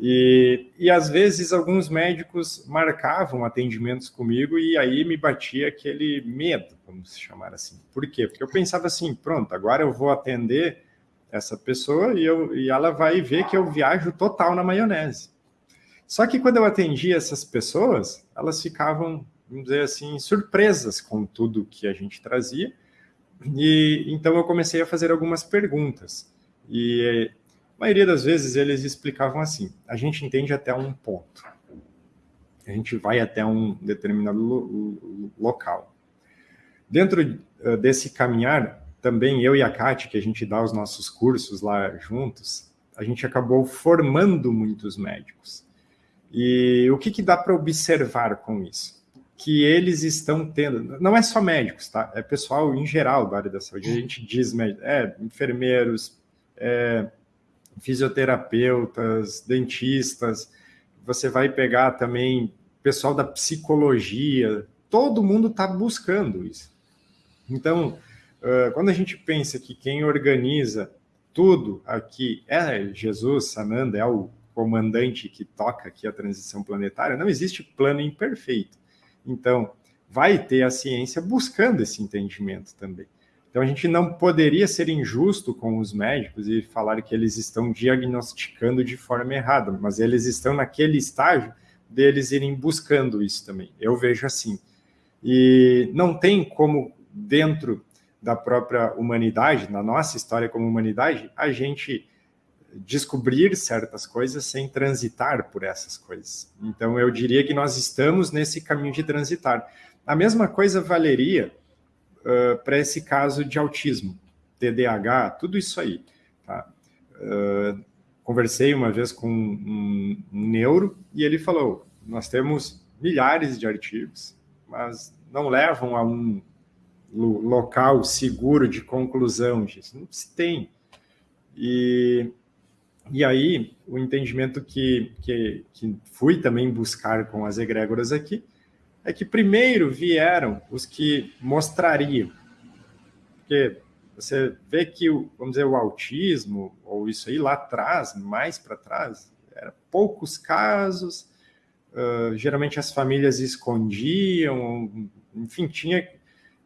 E, e às vezes alguns médicos marcavam atendimentos comigo e aí me batia aquele medo, vamos chamar assim. Por quê? Porque eu pensava assim, pronto, agora eu vou atender essa pessoa e, eu, e ela vai ver que eu viajo total na maionese. Só que quando eu atendia essas pessoas, elas ficavam, vamos dizer assim, surpresas com tudo que a gente trazia. E então eu comecei a fazer algumas perguntas. E a maioria das vezes eles explicavam assim: a gente entende até um ponto, a gente vai até um determinado lo local. Dentro uh, desse caminhar, também eu e a Kate, que a gente dá os nossos cursos lá juntos, a gente acabou formando muitos médicos. E o que, que dá para observar com isso? que eles estão tendo, não é só médicos, tá? É pessoal em geral da área da saúde. A gente diz, é, enfermeiros, é, fisioterapeutas, dentistas, você vai pegar também pessoal da psicologia, todo mundo está buscando isso. Então, quando a gente pensa que quem organiza tudo aqui é Jesus, Sananda, é o comandante que toca aqui a transição planetária, não existe plano imperfeito. Então, vai ter a ciência buscando esse entendimento também. Então, a gente não poderia ser injusto com os médicos e falar que eles estão diagnosticando de forma errada, mas eles estão naquele estágio deles irem buscando isso também. Eu vejo assim. E não tem como, dentro da própria humanidade, na nossa história como humanidade, a gente descobrir certas coisas sem transitar por essas coisas. Então, eu diria que nós estamos nesse caminho de transitar. A mesma coisa valeria uh, para esse caso de autismo, TDAH, tudo isso aí. Tá? Uh, conversei uma vez com um, um neuro e ele falou: nós temos milhares de artigos, mas não levam a um local seguro de conclusão disso. Não se tem. E, e aí, o entendimento que, que, que fui também buscar com as egrégoras aqui é que primeiro vieram os que mostrariam. Porque você vê que, vamos dizer, o autismo, ou isso aí lá atrás, mais para trás, eram poucos casos, uh, geralmente as famílias escondiam, enfim, tinha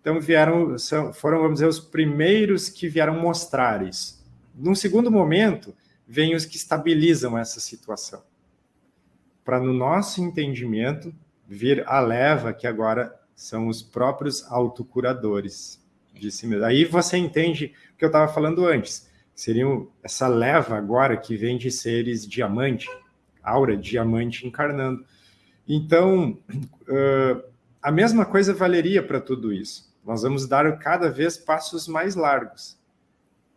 então vieram, foram, vamos dizer, os primeiros que vieram mostrar isso. Num segundo momento, vêm os que estabilizam essa situação. Para, no nosso entendimento, vir a leva, que agora são os próprios autocuradores de si mesmo. Aí você entende o que eu estava falando antes. Seriam essa leva agora que vem de seres diamante, aura diamante encarnando. Então, uh, a mesma coisa valeria para tudo isso. Nós vamos dar cada vez passos mais largos.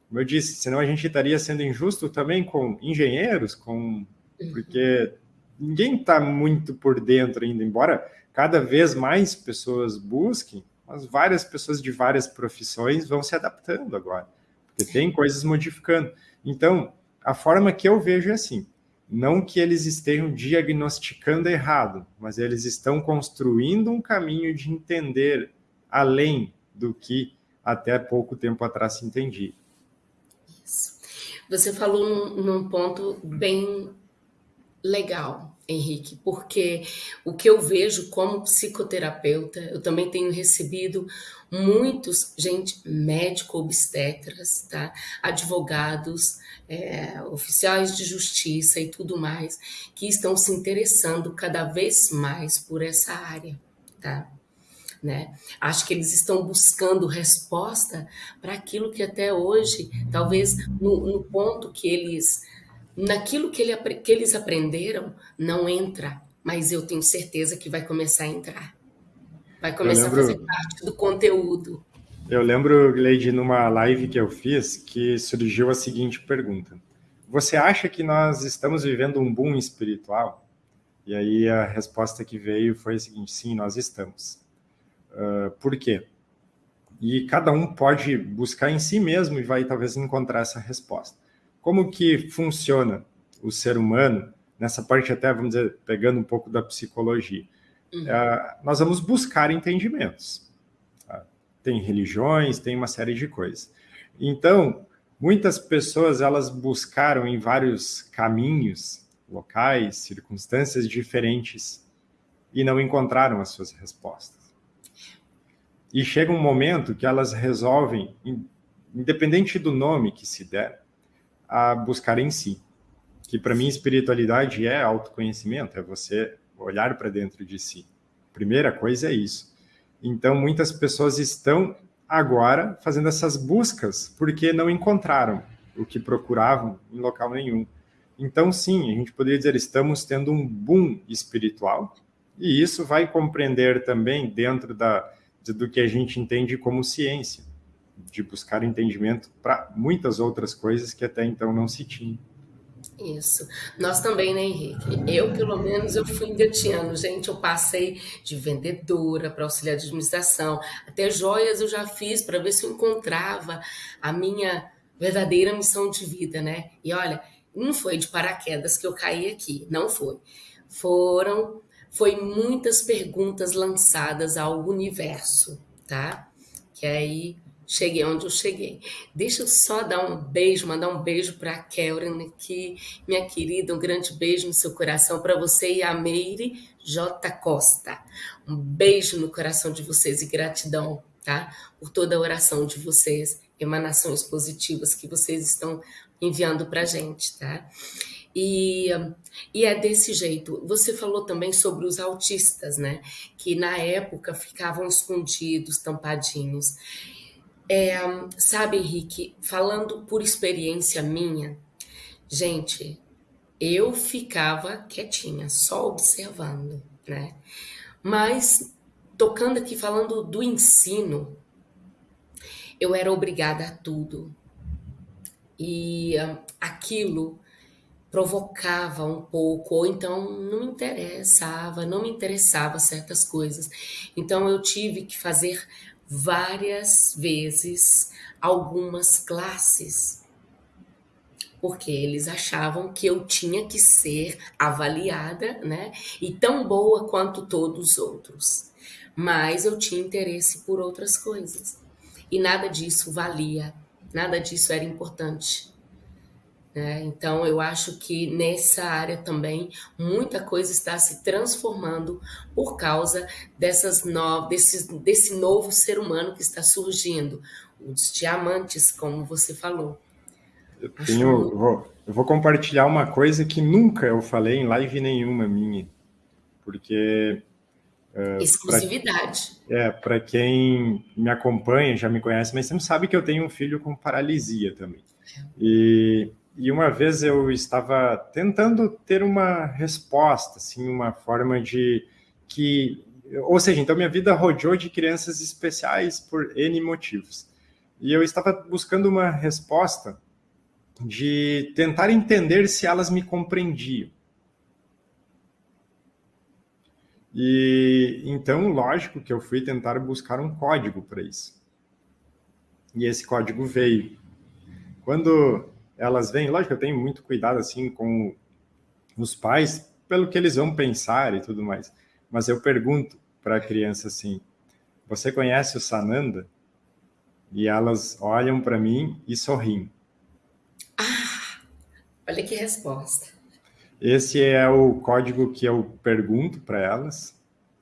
Como eu disse, senão a gente estaria sendo injusto também com engenheiros, com porque ninguém está muito por dentro ainda, embora cada vez mais pessoas busquem, mas várias pessoas de várias profissões vão se adaptando agora, porque tem coisas modificando. Então, a forma que eu vejo é assim, não que eles estejam diagnosticando errado, mas eles estão construindo um caminho de entender além do que até pouco tempo atrás se entendia. Isso. Você falou num, num ponto bem legal, Henrique, porque o que eu vejo como psicoterapeuta, eu também tenho recebido muitos, gente, médico obstetras, tá? advogados, é, oficiais de justiça e tudo mais, que estão se interessando cada vez mais por essa área, tá? Né? Acho que eles estão buscando resposta para aquilo que até hoje, talvez no, no, ponto que eles, naquilo que, ele, que eles aprenderam, não entra, mas eu tenho certeza que vai começar a entrar. Vai começar lembro, a fazer parte do conteúdo. Eu lembro, Leide, numa live que eu fiz, que surgiu a seguinte pergunta. Você acha que nós estamos vivendo um boom espiritual? E aí a resposta que veio foi a seguinte: sim, nós estamos. Uh, por quê? E cada um pode buscar em si mesmo e vai talvez encontrar essa resposta. Como que funciona o ser humano, nessa parte até, vamos dizer, pegando um pouco da psicologia? Uhum. Uh, nós vamos buscar entendimentos. Tá? Tem religiões, tem uma série de coisas. Então, muitas pessoas, elas buscaram em vários caminhos, locais, circunstâncias diferentes e não encontraram as suas respostas. E chega um momento que elas resolvem, independente do nome que se der, a buscar em si. Que para mim espiritualidade é autoconhecimento, é você olhar para dentro de si. Primeira coisa é isso. Então muitas pessoas estão agora fazendo essas buscas porque não encontraram o que procuravam em local nenhum. Então, sim, a gente poderia dizer estamos tendo um boom espiritual, e isso vai compreender também dentro da, do que a gente entende como ciência, de buscar entendimento para muitas outras coisas que até então não se tinha. Isso. Nós também, né, Henrique? Eu, pelo menos, eu fui engateando. Gente, eu passei de vendedora para auxiliar de administração. Até joias eu já fiz para ver se eu encontrava a minha verdadeira missão de vida, né? E olha, não foi de paraquedas que eu caí aqui, não foi. Foram, foi muitas perguntas lançadas ao universo, tá? Que aí cheguei onde eu cheguei. Deixa eu só dar um beijo, mandar um beijo para a Kelren aqui, minha querida, um grande beijo no seu coração para você e a Meire J. Costa. Um beijo no coração de vocês e gratidão, tá? Por toda a oração de vocês, emanações positivas que vocês estão enviando para gente, tá? E, e é desse jeito. Você falou também sobre os autistas, né? Que na época ficavam escondidos, tampadinhos. É, sabe, Henrique, falando por experiência minha, gente, eu ficava quietinha, só observando, né? Mas, tocando aqui, falando do ensino, eu era obrigada a tudo. E uh, aquilo provocava um pouco, ou então não me interessava, não me interessava certas coisas. Então eu tive que fazer várias vezes algumas classes, porque eles achavam que eu tinha que ser avaliada, né? E tão boa quanto todos os outros. Mas eu tinha interesse por outras coisas. E nada disso valia, nada disso era importante. Né? Então, eu acho que nessa área também muita coisa está se transformando por causa dessas no... desse, desse novo ser humano que está surgindo, os diamantes, como você falou. Eu, tenho, que... vou, eu vou compartilhar uma coisa que nunca eu falei em live nenhuma minha, porque Uh, Exclusividade. Pra, é, para quem me acompanha, já me conhece, mas você não sabe que eu tenho um filho com paralisia também. É. E e uma vez eu estava tentando ter uma resposta, assim, uma forma de que, ou seja, então minha vida rodeou de crianças especiais por N motivos. E eu estava buscando uma resposta de tentar entender se elas me compreendiam. E então, lógico que eu fui tentar buscar um código para isso. E esse código veio. Quando elas vêm, lógico, eu tenho muito cuidado assim com os pais, pelo que eles vão pensar e tudo mais. Mas eu pergunto para a criança assim: Você conhece o Sananda? E elas olham para mim e sorriem. Ah, olha que resposta. Esse é o código que eu pergunto para elas,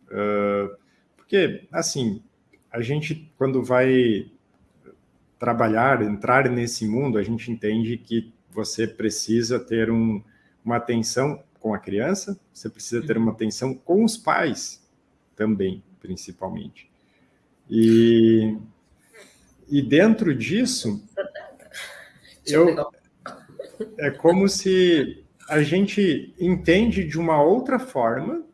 uh, porque assim a gente quando vai trabalhar, entrar nesse mundo, a gente entende que você precisa ter um, uma atenção com a criança, você precisa ter uma atenção com os pais também, principalmente. E, e dentro disso, eu, é como se a gente entende de uma outra forma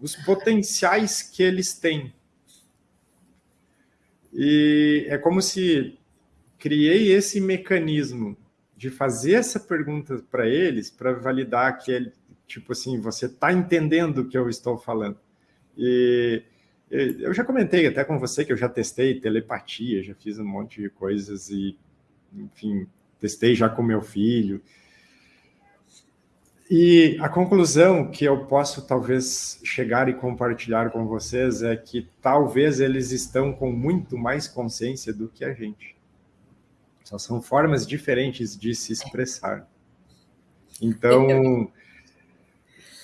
os potenciais que eles têm. E é como se criei esse mecanismo de fazer essa pergunta para eles, para validar que ele, tipo assim, você está entendendo o que eu estou falando. E eu já comentei até com você que eu já testei telepatia, já fiz um monte de coisas e, enfim, testei já com meu filho. E a conclusão que eu posso talvez chegar e compartilhar com vocês é que talvez eles estão com muito mais consciência do que a gente. Só são formas diferentes de se expressar. Então,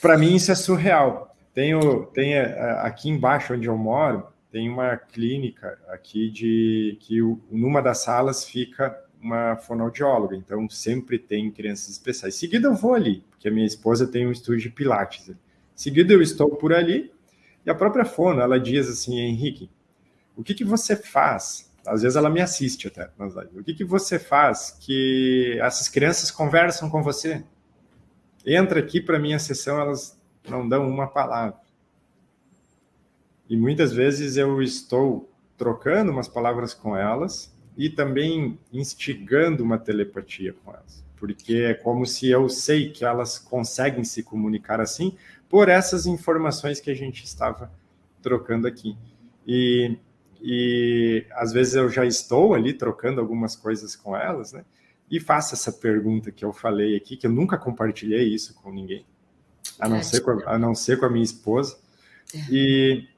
para mim isso é surreal. Tenho, tem é, aqui embaixo onde eu moro, tem uma clínica aqui de que numa das salas fica uma fonoaudióloga, então sempre tem crianças especiais. Seguida eu vou ali, porque a minha esposa tem um estúdio de pilates. Seguida eu estou por ali e a própria fono, ela diz assim, Henrique, o que, que você faz às vezes ela me assiste até. O que, que você faz que essas crianças conversam com você? Entra aqui para minha sessão, elas não dão uma palavra. E muitas vezes eu estou trocando umas palavras com elas e também instigando uma telepatia com elas. porque é como se eu sei que elas conseguem se comunicar assim por essas informações que a gente estava trocando aqui. E, e às vezes eu já estou ali trocando algumas coisas com elas, né? E faço essa pergunta que eu falei aqui, que eu nunca compartilhei isso com ninguém, a não, ser com a, a não ser com a minha esposa. É. E,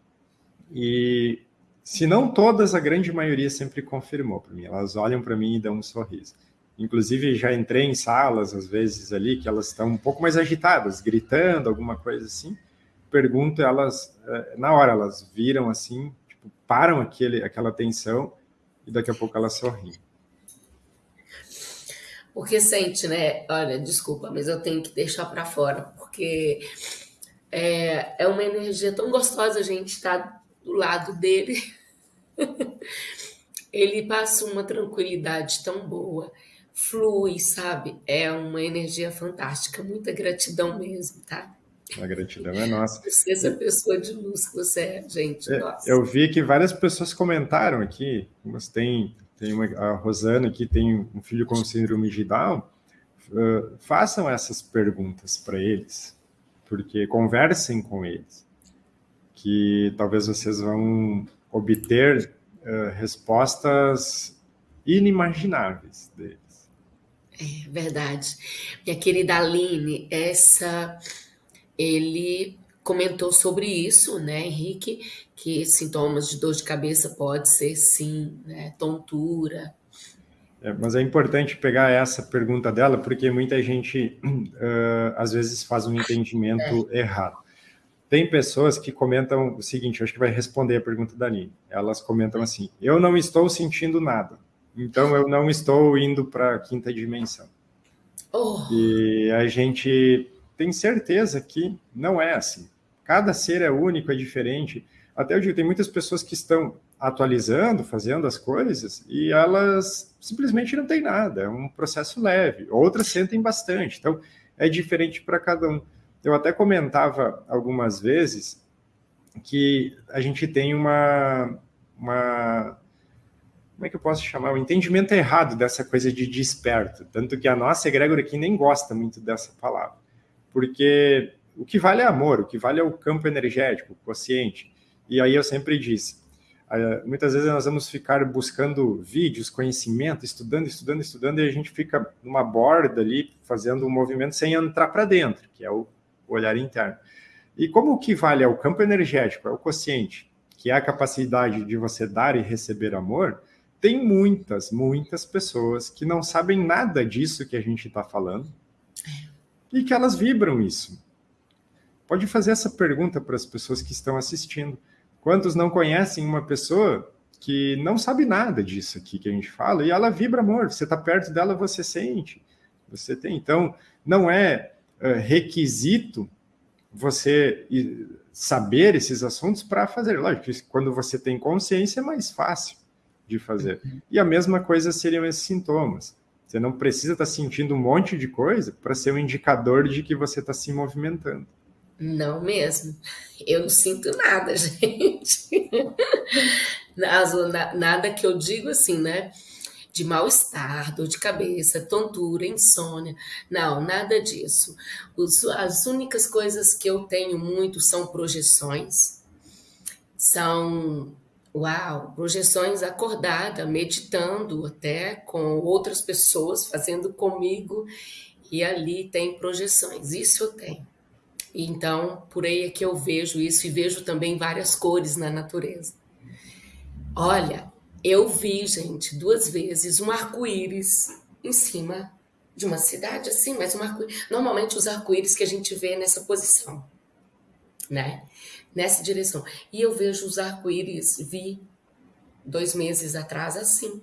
e se não todas, a grande maioria sempre confirmou para mim. Elas olham para mim e dão um sorriso. Inclusive, já entrei em salas, às vezes, ali, que elas estão um pouco mais agitadas, gritando, alguma coisa assim. Pergunto, elas, eh, na hora, elas viram assim, tipo, param aquele, aquela tensão e daqui a pouco elas sorriem. Porque sente, né? Olha, desculpa, mas eu tenho que deixar para fora, porque é, é uma energia tão gostosa a gente estar tá do lado dele. Ele passa uma tranquilidade tão boa, flui, sabe? É uma energia fantástica, muita gratidão mesmo, tá? A gratidão é nossa. Você, essa pessoa de luz que você é, gente. É, eu vi que várias pessoas comentaram aqui, mas tem, tem uma, a Rosana aqui tem um filho com síndrome de Down. Uh, façam essas perguntas para eles porque conversem com eles, que talvez vocês vão obter uh, respostas inimagináveis deles. É verdade. Minha querida Aline, essa ele comentou sobre isso, né, Henrique, que sintomas de dor de cabeça pode ser sim, né, tontura, é, mas é importante pegar essa pergunta dela, porque muita gente uh, às vezes faz um entendimento é. errado. Tem pessoas que comentam o seguinte, acho que vai responder a pergunta da Aline. Elas comentam assim: eu não estou sentindo nada, então eu não estou indo para a quinta dimensão. Oh. E a gente tem certeza que não é assim. Cada ser é único, é diferente. Até digo, tem muitas pessoas que estão atualizando, fazendo as coisas, e elas simplesmente não têm nada, é um processo leve. Outras sentem bastante, então é diferente para cada um. Eu até comentava algumas vezes que a gente tem uma, uma como é que eu posso chamar? O um entendimento errado dessa coisa de desperto. Tanto que a nossa egrégora aqui nem gosta muito dessa palavra. Porque o que vale é amor, o que vale é o campo energético, o consciente. E aí eu sempre disse, muitas vezes nós vamos ficar buscando vídeos, conhecimento, estudando, estudando, estudando, e a gente fica numa borda ali, fazendo um movimento sem entrar para dentro, que é o olhar interno. E como o que vale é o campo energético, é o consciente, que é a capacidade de você dar e receber amor, tem muitas, muitas pessoas que não sabem nada disso que a gente está falando e que elas vibram isso. Pode fazer essa pergunta para as pessoas que estão assistindo. Quantos não conhecem uma pessoa que não sabe nada disso aqui que a gente fala e ela vibra amor? Você está perto dela, você sente. Você tem. Então, não é uh, requisito você saber esses assuntos para fazer. Lógico, quando você tem consciência é mais fácil de fazer. E a mesma coisa seriam esses sintomas. Você não precisa estar tá sentindo um monte de coisa para ser um indicador de que você está se movimentando. Não mesmo. Eu não sinto nada, gente. Nada que eu digo assim, né? De mal-estar, dor de cabeça, tontura, insônia. Não, nada disso. as únicas coisas que eu tenho muito são projeções. São, uau, projeções acordada, meditando até com outras pessoas, fazendo comigo. E ali tem projeções. Isso eu tenho. Então, por aí é que eu vejo isso e vejo também várias cores na natureza. Olha, eu vi, gente, duas vezes um arco-íris em cima de uma cidade assim, mas um arco Normalmente os arco-íris que a gente vê nessa posição, né? Nessa direção. E eu vejo os arco-íris, vi dois meses atrás assim,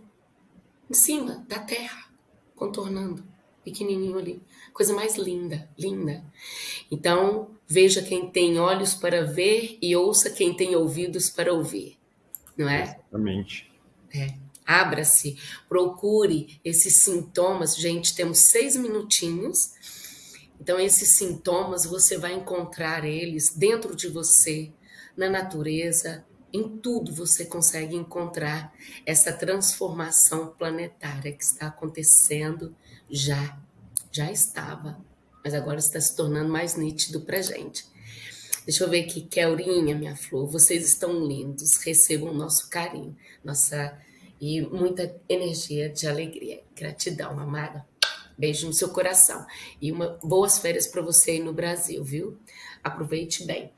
em cima da terra, contornando, pequenininho ali coisa mais linda, linda. Então, veja quem tem olhos para ver e ouça quem tem ouvidos para ouvir, não é? Exatamente. É. Abra-se, procure esses sintomas. Gente, temos seis minutinhos. Então, esses sintomas você vai encontrar eles dentro de você, na natureza, em tudo você consegue encontrar essa transformação planetária que está acontecendo já Já estava, mas agora está se tornando mais nítido para gente. Deixa eu ver aqui, Kelrinha, minha flor, vocês estão lindos, recebam nosso carinho, nossa e muita energia de alegria. Gratidão, amada. Beijo no seu coração. E uma, boas férias para você aí no Brasil, viu? Aproveite bem.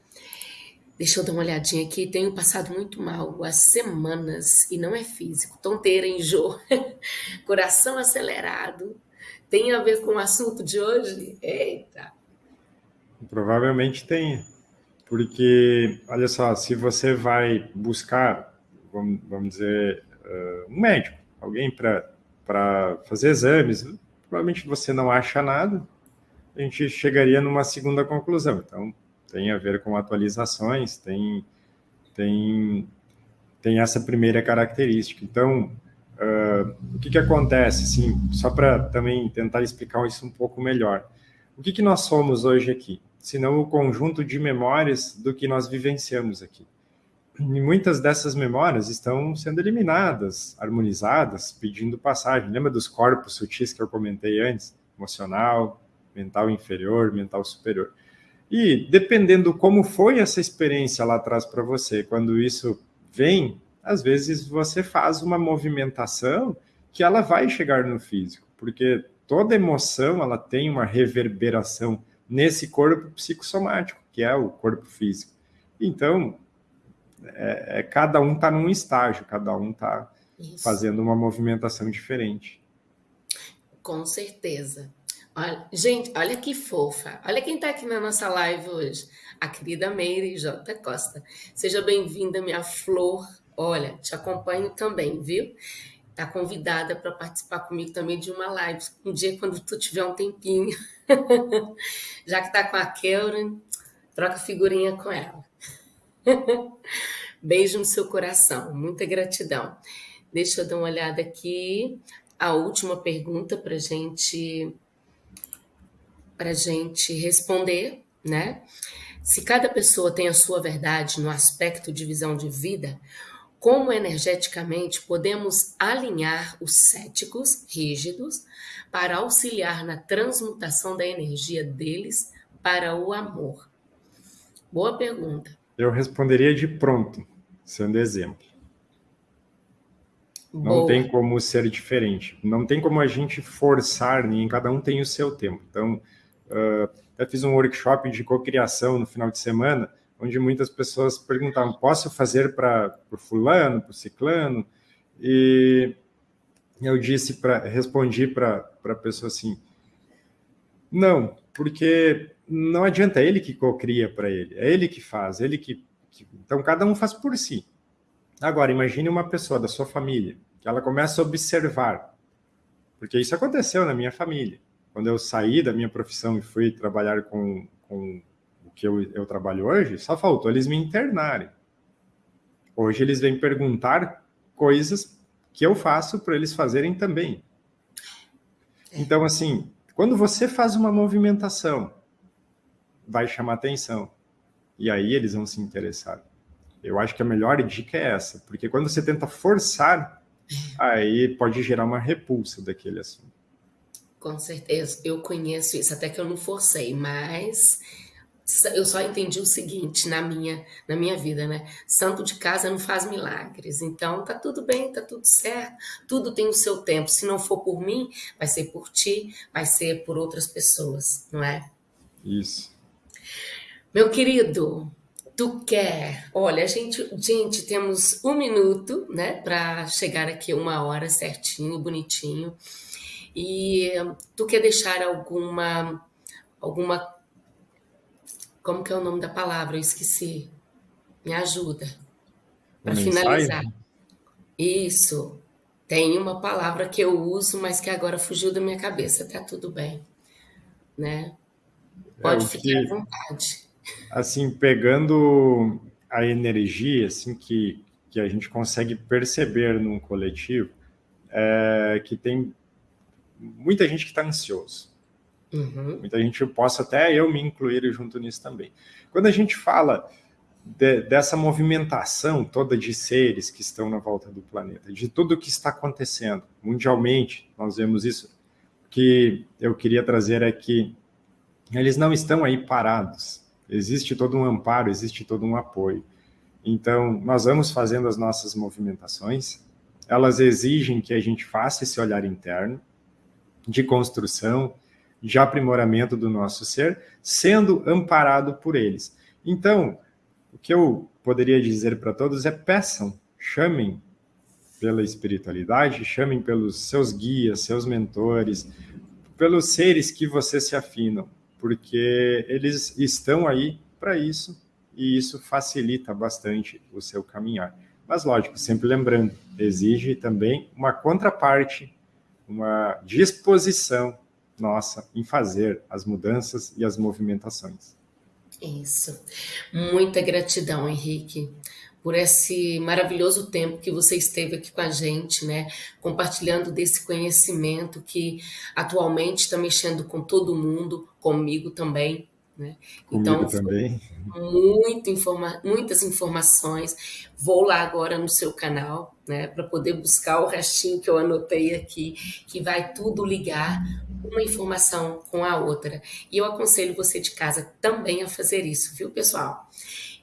Deixa eu dar uma olhadinha aqui. Tenho passado muito mal há semanas e não é físico. Tonteira, enjoo, coração acelerado. Tem a ver com o assunto de hoje? Eita! Provavelmente tem. Porque, olha só, se você vai buscar, vamos, vamos dizer, uh, um médico, alguém para fazer exames, provavelmente você não acha nada, a gente chegaria numa segunda conclusão. Então, tem a ver com atualizações, tem, tem, tem essa primeira característica. Então, uh, o que, que acontece, assim, só para também tentar explicar isso um pouco melhor. O que, que nós somos hoje aqui? Senão o conjunto de memórias do que nós vivenciamos aqui. E muitas dessas memórias estão sendo eliminadas, harmonizadas, pedindo passagem. Lembra dos corpos sutis que eu comentei antes? Emocional, mental inferior, mental superior. E dependendo como foi essa experiência lá atrás para você, quando isso vem, às vezes você faz uma movimentação que ela vai chegar no físico, porque toda emoção ela tem uma reverberação nesse corpo psicossomático, que é o corpo físico. Então, é, é, cada um está num estágio, cada um está fazendo uma movimentação diferente. Com certeza. Olha, gente, olha que fofa. Olha quem está aqui na nossa live hoje. A querida Meire J. Costa. Seja bem-vinda, minha flor. Olha, te acompanho também, viu? Tá convidada para participar comigo também de uma live. Um dia, quando tu tiver um tempinho. Já que tá com a Keuren, troca figurinha com ela. Beijo no seu coração, muita gratidão. Deixa eu dar uma olhada aqui. A última pergunta para gente para gente responder, né? Se cada pessoa tem a sua verdade no aspecto de visão de vida, como energeticamente podemos alinhar os céticos rígidos para auxiliar na transmutação da energia deles para o amor? Boa pergunta. Eu responderia de pronto, sendo exemplo. Boa. Não tem como ser diferente. Não tem como a gente forçar, nem cada um tem o seu tempo. Então, uh, eu fiz um workshop de cocriação no final de semana, onde muitas pessoas perguntavam: posso fazer para o fulano, para o ciclano? E eu disse para, respondi para a pessoa assim: não, porque não adianta, é ele que cocria para ele, é ele que faz, ele que, que, Então, cada um faz por si. Agora, imagine uma pessoa da sua família, que ela começa a observar, porque isso aconteceu na minha família. Quando eu saí da minha profissão e fui trabalhar com, com o que eu, eu trabalho hoje, só faltou eles me internarem. Hoje eles vêm perguntar coisas que eu faço para eles fazerem também. Então, assim, quando você faz uma movimentação vai chamar atenção. E aí eles vão se interessar. Eu acho que a melhor dica é essa, porque quando você tenta forçar, aí pode gerar uma repulsa daquele assunto. Com certeza, eu conheço isso, até que eu não forcei, mas eu só entendi o seguinte na minha na minha vida, né? Santo de casa não faz milagres. Então tá tudo bem, tá tudo certo. Tudo tem o seu tempo. Se não for por mim, vai ser por ti, vai ser por outras pessoas, não é? Isso. Meu querido, tu quer? Olha, a gente, gente, temos um minuto, né, para chegar aqui uma hora certinho, bonitinho. E tu quer deixar alguma, alguma, como que é o nome da palavra? Eu esqueci. Me ajuda para finalizar. Isso. Tem uma palavra que eu uso, mas que agora fugiu da minha cabeça. Tá tudo bem, né? Pode é, ficar que... à vontade assim, pegando a energia assim que, que a gente consegue perceber num coletivo, é que tem muita gente que está ansioso. Uhum. Muita gente, eu posso até eu me incluir junto nisso também. Quando a gente fala de, dessa movimentação toda de seres que estão na volta do planeta, de tudo o que está acontecendo mundialmente, nós vemos isso, que eu queria trazer é que eles não estão aí parados. Existe todo um amparo, existe todo um apoio. Então, nós vamos fazendo as nossas movimentações, elas exigem que a gente faça esse olhar interno de construção, de aprimoramento do nosso ser, sendo amparado por eles. Então, o que eu poderia dizer para todos é peçam, chamem pela espiritualidade, chamem pelos seus guias, seus mentores, pelos seres que você se afinam, porque eles estão aí para isso e isso facilita bastante o seu caminhar. Mas, lógico, sempre lembrando, exige também uma contraparte, uma disposição nossa em fazer as mudanças e as movimentações. Isso. Muita gratidão, Henrique, por esse maravilhoso tempo que você esteve aqui com a gente, né? Compartilhando desse conhecimento que atualmente está mexendo com todo mundo, comigo também. Né? Então, também. Muito informa muitas informações. Vou lá agora no seu canal, né, para poder buscar o restinho que eu anotei aqui, que vai tudo ligar uma informação com a outra. E eu aconselho você de casa também a fazer isso, viu, pessoal?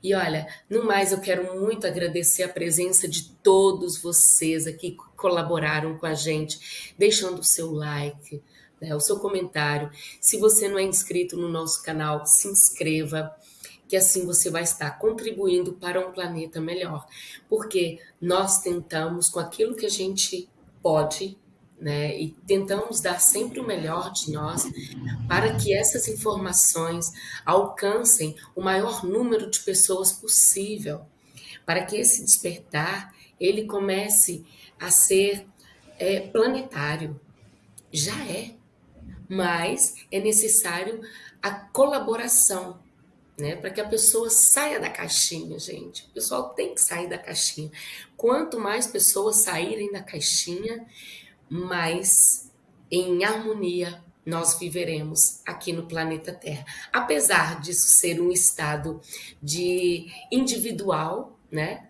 E olha, no mais, eu quero muito agradecer a presença de todos vocês aqui que colaboraram com a gente, deixando o seu like, né, o seu comentário. Se você não é inscrito no nosso canal, se inscreva, que assim você vai estar contribuindo para um planeta melhor. Porque nós tentamos, com aquilo que a gente pode, né, e tentamos dar sempre o melhor de nós para que essas informações alcancem o maior número de pessoas possível, para que esse despertar ele comece a ser é, planetário. Já é, mas é necessário a colaboração, né? Para que a pessoa saia da caixinha, gente. O pessoal tem que sair da caixinha. Quanto mais pessoas saírem da caixinha, mais em harmonia nós viveremos aqui no planeta Terra. Apesar disso ser um estado de individual, né?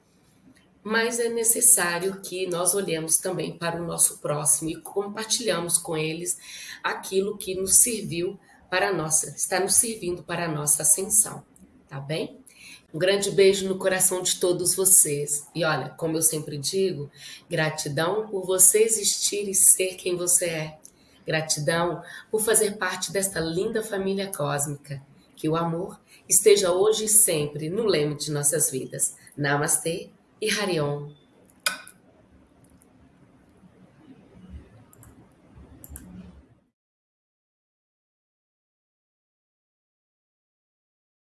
mas é necessário que nós olhemos também para o nosso próximo e compartilhamos com eles aquilo que nos serviu para a nossa, está nos servindo para a nossa ascensão, tá bem? Um grande beijo no coração de todos vocês. E olha, como eu sempre digo, gratidão por você existir e ser quem você é. Gratidão por fazer parte desta linda família cósmica. Que o amor esteja hoje e sempre no leme de nossas vidas. Namastê e Harion.